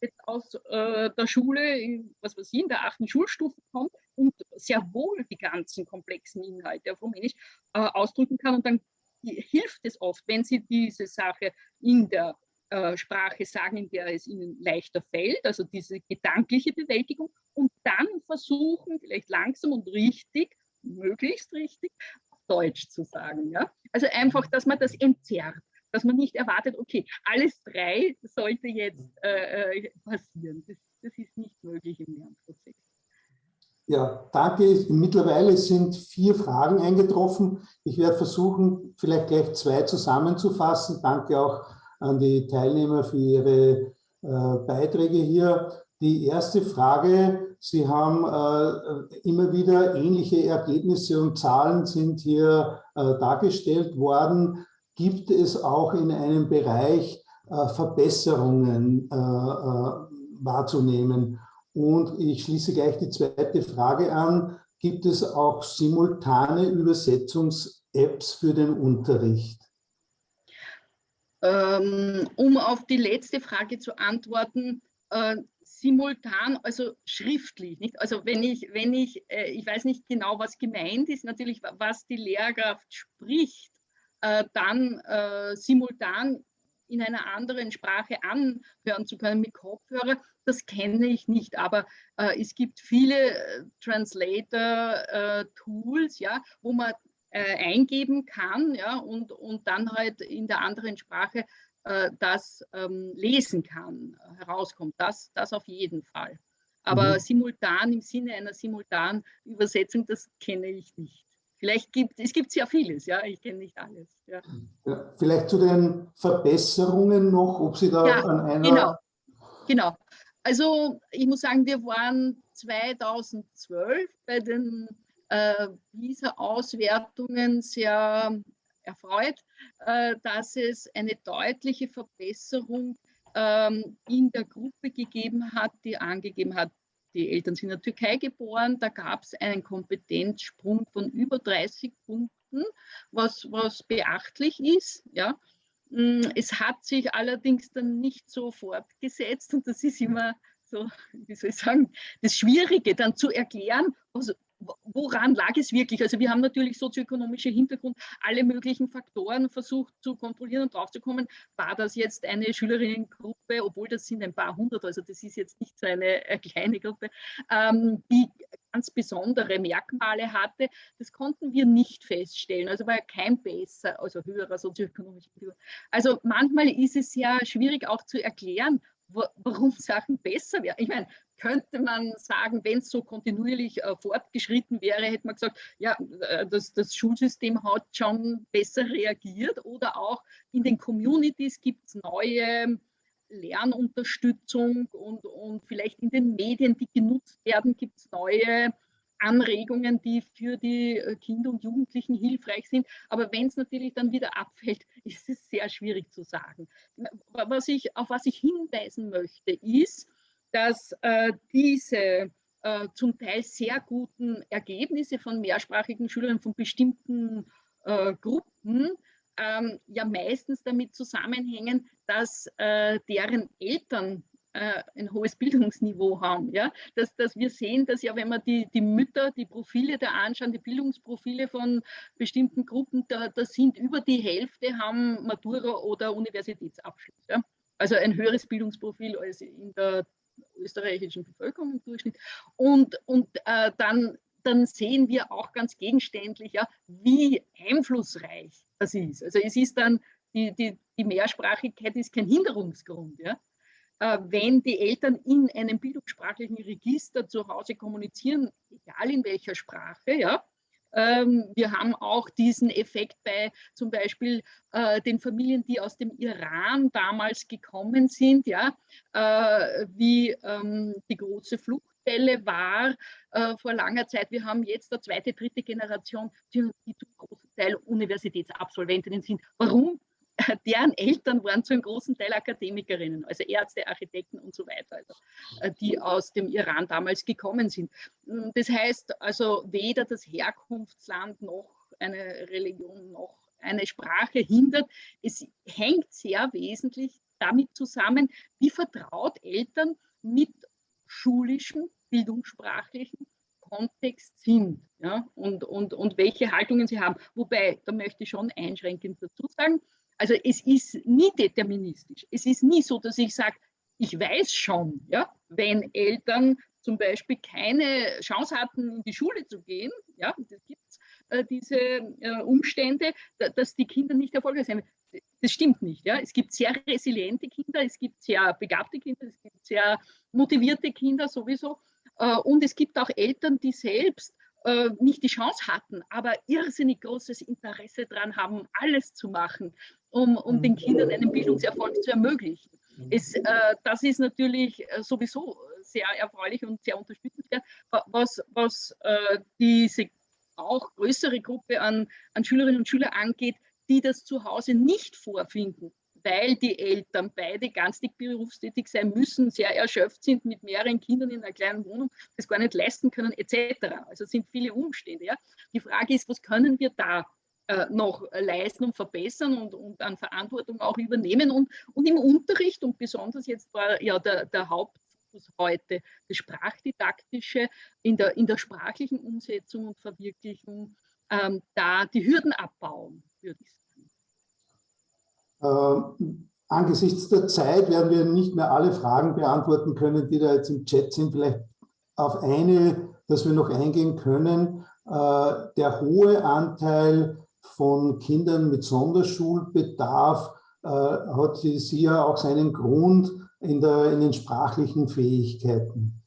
jetzt aus äh, der Schule, was weiß ich, in der achten Schulstufe kommt und sehr wohl die ganzen komplexen Inhalte auf Rumänisch äh, ausdrücken kann. Und dann hilft es oft, wenn Sie diese Sache in der äh, Sprache sagen, in der es Ihnen leichter fällt, also diese gedankliche Bewältigung, und dann versuchen, vielleicht langsam und richtig, möglichst richtig, Deutsch zu sagen. Ja? Also einfach, dass man das entzerrt dass man nicht erwartet, okay, alles drei sollte jetzt äh, äh, passieren. Das, das, ist nicht möglich im Lernprozess. Ja, danke. Mittlerweile sind vier Fragen eingetroffen. Ich werde versuchen, vielleicht gleich zwei zusammenzufassen. Danke auch an die Teilnehmer für ihre äh, Beiträge hier. Die erste Frage, Sie haben äh, immer wieder ähnliche Ergebnisse und Zahlen sind hier äh, dargestellt worden. Gibt es auch in einem Bereich äh, Verbesserungen äh, äh, wahrzunehmen? Und ich schließe gleich die zweite Frage an. Gibt es auch simultane Übersetzungs-Apps für den Unterricht? Ähm, um auf die letzte Frage zu antworten, äh, simultan, also schriftlich, nicht? Also wenn ich, wenn ich, äh, ich weiß nicht genau, was gemeint ist, natürlich, was die Lehrkraft spricht, äh, dann äh, simultan in einer anderen Sprache anhören zu können mit Kopfhörer, das kenne ich nicht. Aber äh, es gibt viele äh, Translator-Tools, ja, wo man äh, eingeben kann ja, und, und dann halt in der anderen Sprache äh, das ähm, lesen kann, herauskommt. Das, das auf jeden Fall. Aber mhm. simultan im Sinne einer simultanen Übersetzung, das kenne ich nicht. Vielleicht gibt es gibt sehr vieles, ja, ich kenne nicht alles. Ja. Ja, vielleicht zu den Verbesserungen noch, ob Sie da ja, an einer... Genau, genau. Also ich muss sagen, wir waren 2012 bei den äh, PISA-Auswertungen sehr erfreut, äh, dass es eine deutliche Verbesserung ähm, in der Gruppe gegeben hat, die angegeben hat, die Eltern sind in der Türkei geboren, da gab es einen Kompetenzsprung von über 30 Punkten, was, was beachtlich ist. Ja. Mm, es hat sich allerdings dann nicht so fortgesetzt und das ist immer so, wie soll ich sagen, das Schwierige dann zu erklären, also woran lag es wirklich? Also wir haben natürlich sozioökonomische Hintergrund, alle möglichen Faktoren versucht zu kontrollieren und draufzukommen, war das jetzt eine Schülerinnengruppe, obwohl das sind ein paar hundert, also das ist jetzt nicht so eine, eine kleine Gruppe, ähm, die ganz besondere Merkmale hatte. Das konnten wir nicht feststellen. Also war kein besser, also höherer sozioökonomischer Hintergrund. Also manchmal ist es ja schwierig auch zu erklären, warum [laughs] Sachen besser werden. Ich meine, könnte man sagen, wenn es so kontinuierlich äh, fortgeschritten wäre, hätte man gesagt, ja, äh, das, das, Schulsystem hat schon besser reagiert oder auch in den Communities gibt es neue Lernunterstützung und, und vielleicht in den Medien, die genutzt werden, gibt es neue Anregungen, die für die äh, Kinder und Jugendlichen hilfreich sind. Aber wenn es natürlich dann wieder abfällt, [laughs] ist es sehr schwierig zu sagen. Was ich, auf was ich hinweisen möchte, ist, dass äh, diese äh, zum Teil sehr guten Ergebnisse von mehrsprachigen Schülern von bestimmten äh, Gruppen ähm, ja meistens damit zusammenhängen, dass äh, deren Eltern äh, ein hohes Bildungsniveau haben. Ja? Dass, dass wir sehen, dass ja, wenn man die, die Mütter, die Profile da anschauen, die Bildungsprofile von bestimmten Gruppen, da, da sind über die Hälfte haben Matura oder Universitätsabschluss. Ja? Also ein höheres Bildungsprofil als in der österreichischen Bevölkerung im Durchschnitt. Und, und äh, dann, dann sehen wir auch ganz gegenständlich, ja, wie einflussreich das ist. Also es ist dann, die, die, die Mehrsprachigkeit ist kein Hinderungsgrund. Ja? Äh, wenn die Eltern in einem bildungssprachlichen Register zu Hause kommunizieren, egal in welcher Sprache, ja, ähm, wir haben auch diesen Effekt bei zum Beispiel äh, den Familien, die aus dem Iran damals gekommen sind, ja, äh, wie ähm, die große Fluchtwelle war äh, vor langer Zeit. Wir haben jetzt eine zweite, dritte Generation, die zum großen Teil Universitätsabsolventinnen sind. Warum? [laughs] deren Eltern waren zu einem großen Teil Akademikerinnen, also Ärzte, Architekten und so weiter, also, äh, die aus dem Iran damals gekommen sind. Hm, das heißt also, weder das Herkunftsland noch eine Religion noch eine Sprache hindert. Es hängt sehr wesentlich damit zusammen, wie vertraut Eltern mit schulischem, bildungssprachlichen Kontext sind ja, und, und, und welche Haltungen sie haben. Wobei, da möchte ich schon einschränkend dazu sagen, also es ist nie deterministisch. Es ist nie so, dass ich sage, ich weiß schon, ja, wenn Eltern zum Beispiel keine Chance hatten, in die Schule zu gehen, ja, das gibt äh, diese äh, Umstände, da, dass die Kinder nicht erfolgreich sind. Das stimmt nicht. Ja. Es gibt sehr resiliente Kinder, es gibt sehr begabte Kinder, es gibt sehr motivierte Kinder sowieso. Und es gibt auch Eltern, die selbst nicht die Chance hatten, aber irrsinnig großes Interesse daran haben, alles zu machen, um, um den Kindern einen Bildungserfolg zu ermöglichen. Es, äh, das ist natürlich sowieso sehr erfreulich und sehr unterstützenswert, was, was äh, diese auch größere Gruppe an, an Schülerinnen und Schülern angeht, die das zu Hause nicht vorfinden, weil die Eltern beide ganztägig berufstätig sein müssen, sehr erschöpft sind mit mehreren Kindern in einer kleinen Wohnung, das gar nicht leisten können, etc. Also es sind viele Umstände. Ja. Die Frage ist, was können wir da äh, noch leisten und verbessern und, und an Verantwortung auch übernehmen und, und im Unterricht und besonders jetzt war ja der, der Haupt heute das Sprachdidaktische in der, in der sprachlichen Umsetzung und Verwirklichung ähm, da die Hürden abbauen, würde ich sagen. Ähm, angesichts der Zeit werden wir nicht mehr alle Fragen beantworten können, die da jetzt im Chat sind. Vielleicht auf eine, dass wir noch eingehen können. Äh, der hohe Anteil von Kindern mit Sonderschulbedarf äh, hat sie ja auch seinen Grund in, der, in den sprachlichen Fähigkeiten.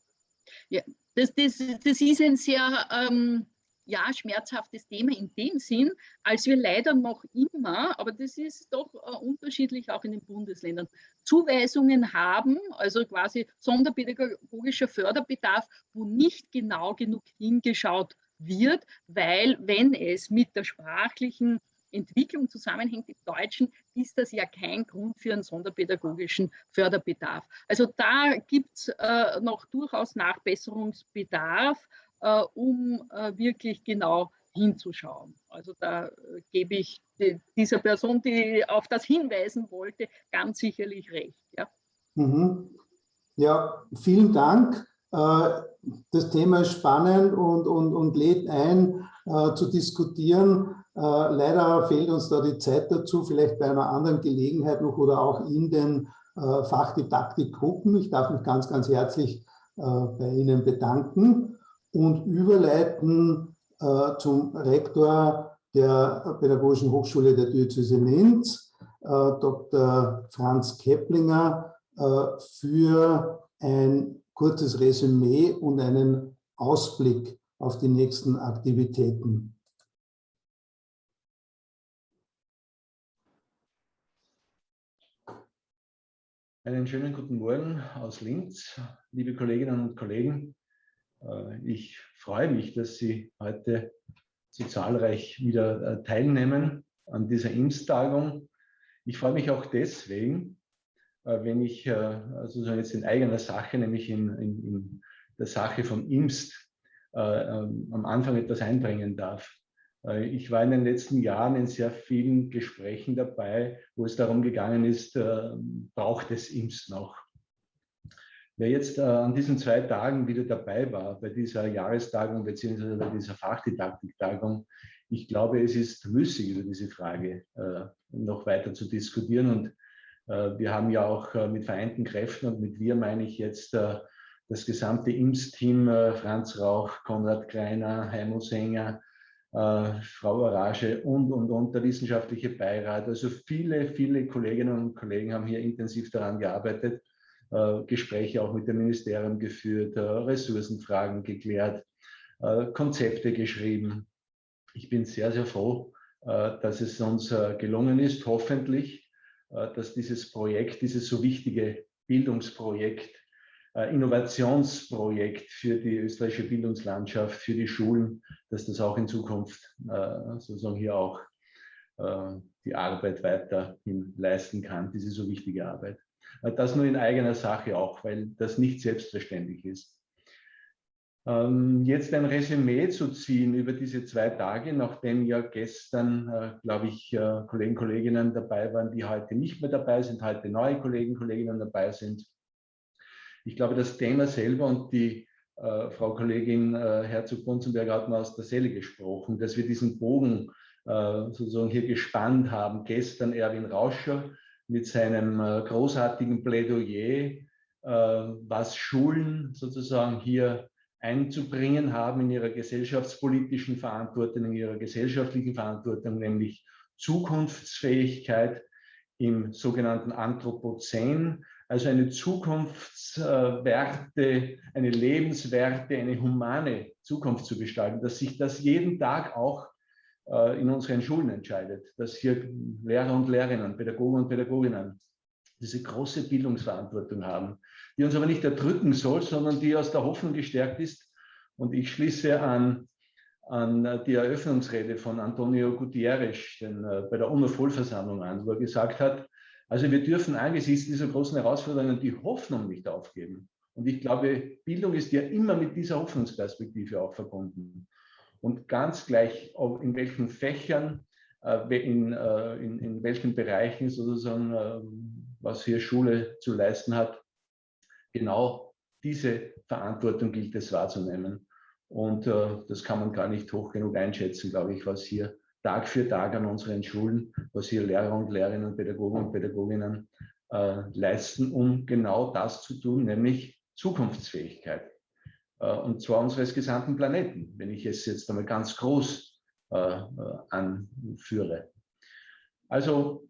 Ja, das, das, das ist ein sehr ähm, ja, schmerzhaftes Thema in dem Sinn, als wir leider noch immer, aber das ist doch äh, unterschiedlich auch in den Bundesländern, Zuweisungen haben, also quasi sonderpädagogischer Förderbedarf, wo nicht genau genug hingeschaut wird, weil wenn es mit der sprachlichen Entwicklung zusammenhängt im Deutschen, ist das ja kein Grund für einen sonderpädagogischen Förderbedarf. Also da gibt es äh, noch durchaus Nachbesserungsbedarf, äh, um äh, wirklich genau hinzuschauen. Also da äh, gebe ich die, dieser Person, die auf das hinweisen wollte, ganz sicherlich recht. Ja, mhm. ja vielen Dank. Äh, das Thema ist spannend und, und, und lädt ein, äh, zu diskutieren. Äh, leider fehlt uns da die Zeit dazu, vielleicht bei einer anderen Gelegenheit noch oder auch in den Fachdidaktikgruppen. Ich darf mich ganz, ganz herzlich bei Ihnen bedanken und überleiten zum Rektor der Pädagogischen Hochschule der Diözese Linz, Dr. Franz Keplinger, für ein kurzes Resümee und einen Ausblick auf die nächsten Aktivitäten. Einen schönen guten Morgen aus Linz, liebe Kolleginnen und Kollegen. Äh, ich freue mich, dass Sie heute so zahlreich wieder äh, teilnehmen an dieser IMS-Tagung. Ich freue mich auch deswegen, wenn ich also jetzt in eigener Sache, nämlich in, in, in der Sache von IMST, äh, ähm, am Anfang etwas einbringen darf. Äh, ich war in den letzten Jahren in sehr vielen Gesprächen dabei, wo es darum gegangen ist, äh, braucht es IMST noch? Wer jetzt an diesen zwei Tagen wieder dabei war, bei dieser Jahrestagung bzw. bei dieser Fachdidaktiktagung, ich glaube, es ist müßig, über diese Frage noch weiter zu diskutieren. Und wir haben ja auch mit vereinten Kräften und mit wir meine ich jetzt das gesamte IMS-Team, äh, Franz Rauch, Konrad Greiner, Heimo Sänger, äh, Frau Arage und, und, und der wissenschaftliche Beirat. Also viele, viele Kolleginnen und Kollegen haben hier intensiv daran gearbeitet, äh, Gespräche auch mit dem Ministerium geführt, Ressourcenfragen geklärt, Konzepte geschrieben. Ich bin sehr, sehr froh, dass es uns gelungen ist, hoffentlich, dass dieses Projekt, dieses so wichtige Bildungsprojekt äh, Innovationsprojekt für die österreichische Bildungslandschaft, für die Schulen, dass das auch in Zukunft äh, sozusagen hier auch äh, die Arbeit weiterhin leisten kann, diese so wichtige Arbeit. Das nur in eigener Sache auch, weil das nicht selbstverständlich ist. Ähm, jetzt ein Resümee zu ziehen über diese zwei Tage, nachdem ja gestern, glaube ich, Kollegen, Kolleginnen dabei waren, die heute nicht mehr dabei sind, heute neue Kollegen, Kolleginnen dabei sind. Ich glaube, das Thema selber und die äh, Frau Kollegin äh, Herzog-Bunzenberg hat mal aus der Seele gesprochen, dass wir diesen Bogen äh, sozusagen hier gespannt haben. Gestern Erwin Rauscher mit seinem äh, großartigen Plädoyer, äh, was Schulen sozusagen hier einzubringen haben in ihrer gesellschaftspolitischen Verantwortung, in ihrer gesellschaftlichen Verantwortung, nämlich Zukunftsfähigkeit im sogenannten Anthropozän, also eine Zukunftswerte, eine lebenswerte, eine humane Zukunft zu gestalten, dass sich das jeden Tag auch äh, in unseren Schulen entscheidet, dass hier Lehrer und Lehrerinnen, Pädagogen und Pädagoginnen diese große Bildungsverantwortung haben, die uns aber nicht erdrücken soll, sondern die aus der Hoffnung gestärkt ist. Und ich schließe an, an die Eröffnungsrede von Antonio Gutierrez den, äh, bei der UNO-Vollversammlung an, wo er gesagt hat, also wir dürfen angesichts dieser großen Herausforderungen die Hoffnung nicht aufgeben. Und ich glaube, Bildung ist ja immer mit dieser Hoffnungsperspektive auch verbunden. Und ganz gleich, in welchen Fächern, äh, in, äh, in, in welchen Bereichen sozusagen, was hier Schule zu leisten hat, genau diese Verantwortung gilt es wahrzunehmen. Und äh, das kann man gar nicht hoch genug einschätzen, glaube ich, was hier Tag für Tag an unseren Schulen, was hier Lehrer und Lehrerinnen, Pädagogen und Pädagoginnen äh, leisten, um genau das zu tun, nämlich Zukunftsfähigkeit. Äh, und zwar unseres gesamten Planeten, wenn ich es jetzt einmal ganz groß äh, äh, anführe. Also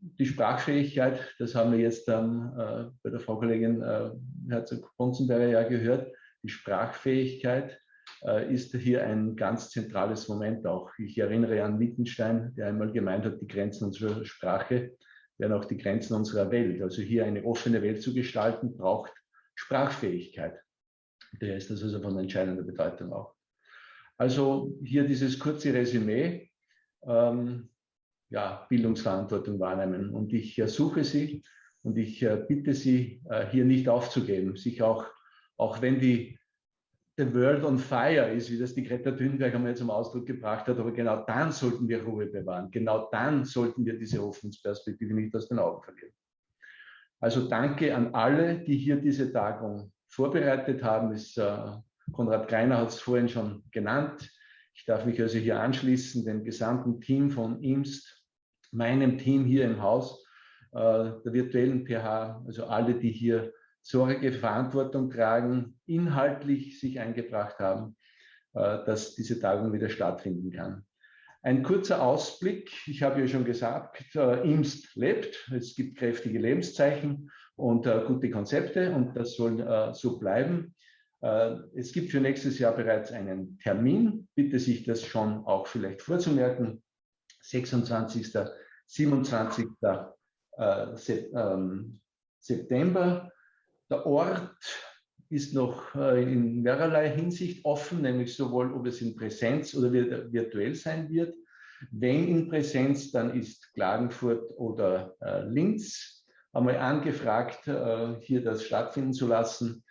die Sprachfähigkeit, das haben wir jetzt ähm, äh, bei der Frau Kollegin äh, Herzog-Bonzenberger ja gehört, die Sprachfähigkeit äh, ist hier ein ganz zentrales Moment auch. Ich erinnere an Wittgenstein, der einmal gemeint hat, die Grenzen unserer Sprache wären auch die Grenzen unserer Welt. Also hier eine offene Welt zu gestalten, braucht Sprachfähigkeit. Der ist das also von entscheidender Bedeutung auch. Also hier dieses kurze Resümee. Ähm, ja, Bildungsverantwortung wahrnehmen. Und ich ersuche Sie und ich äh, bitte Sie, äh, hier nicht aufzugeben, sich auch, auch wenn die the world on fire ist, wie das die Greta Thunberg einmal zum Ausdruck gebracht hat, aber genau dann sollten wir Ruhe bewahren. Genau dann sollten wir diese Hoffnungsperspektive nicht aus den Augen verlieren. Also danke an alle, die hier diese Tagung vorbereitet haben. Ist, äh, Konrad Greiner hat es vorhin schon genannt. Ich darf mich also hier anschließen, dem gesamten Team von IMST, meinem Team hier im Haus, äh, der virtuellen PH, also alle, die hier Sorge, Verantwortung tragen, inhaltlich sich eingebracht haben, äh, dass diese Tagung wieder stattfinden kann. Ein kurzer Ausblick. Ich habe ja schon gesagt, äh, IMST lebt. Es gibt kräftige Lebenszeichen und äh, gute Konzepte und das soll so bleiben. Es gibt für nächstes Jahr bereits einen Termin. Bitte sich das schon auch vielleicht vorzumerken. 26. 27. Ähm, September der Ort ist noch äh, in mehrerlei Hinsicht offen, nämlich sowohl, ob es in Präsenz oder virtuell sein wird. Wenn in Präsenz, dann ist Klagenfurt oder äh, Linz einmal angefragt, äh, hier das stattfinden zu lassen.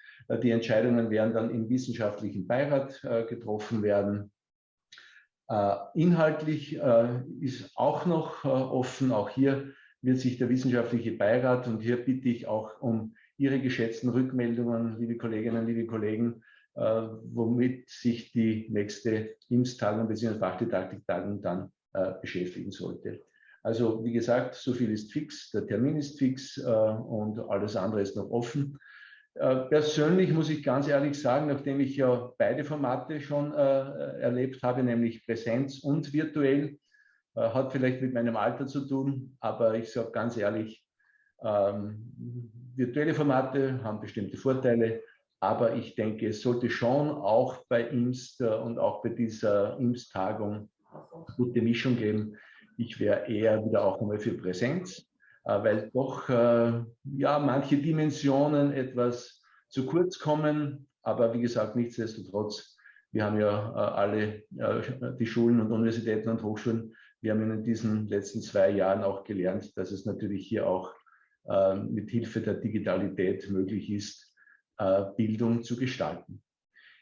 Die Entscheidungen werden dann im wissenschaftlichen Beirat getroffen werden. Inhaltlich ist auch noch offen, auch hier wird sich der wissenschaftliche Beirat, und hier bitte ich auch um Ihre geschätzten Rückmeldungen, liebe Kolleginnen, liebe Kollegen, äh, womit sich die nächste IMS-Tagung bzw. Fachdidaktik-Tagung dann äh, beschäftigen sollte. Also wie gesagt, so viel ist fix, der Termin ist fix äh, und alles andere ist noch offen. Äh, persönlich muss ich ganz ehrlich sagen, nachdem ich ja beide Formate schon äh, erlebt habe, nämlich Präsenz und virtuell, äh, hat vielleicht mit meinem Alter zu tun, aber ich sage ganz ehrlich, ähm, virtuelle Formate haben bestimmte Vorteile, aber ich denke, es sollte schon auch bei IMST äh, und auch bei dieser IMST-Tagung gute Mischung geben. Ich wäre eher wieder auch einmal für Präsenz, weil doch äh, ja manche Dimensionen etwas zu kurz kommen. Aber wie gesagt, nichtsdestotrotz, wir haben ja alle die Schulen und Universitäten und Hochschulen, wir haben in diesen letzten zwei Jahren auch gelernt, dass es natürlich hier auch äh, mit Hilfe der Digitalität möglich ist, äh, Bildung zu gestalten.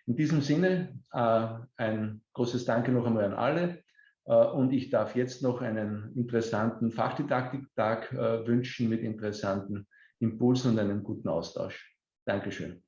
In diesem Sinne äh, ein großes Danke noch einmal an alle und ich darf jetzt noch einen interessanten Fachdidaktiktag wünschen mit interessanten Impulsen und einem guten Austausch. Dankeschön.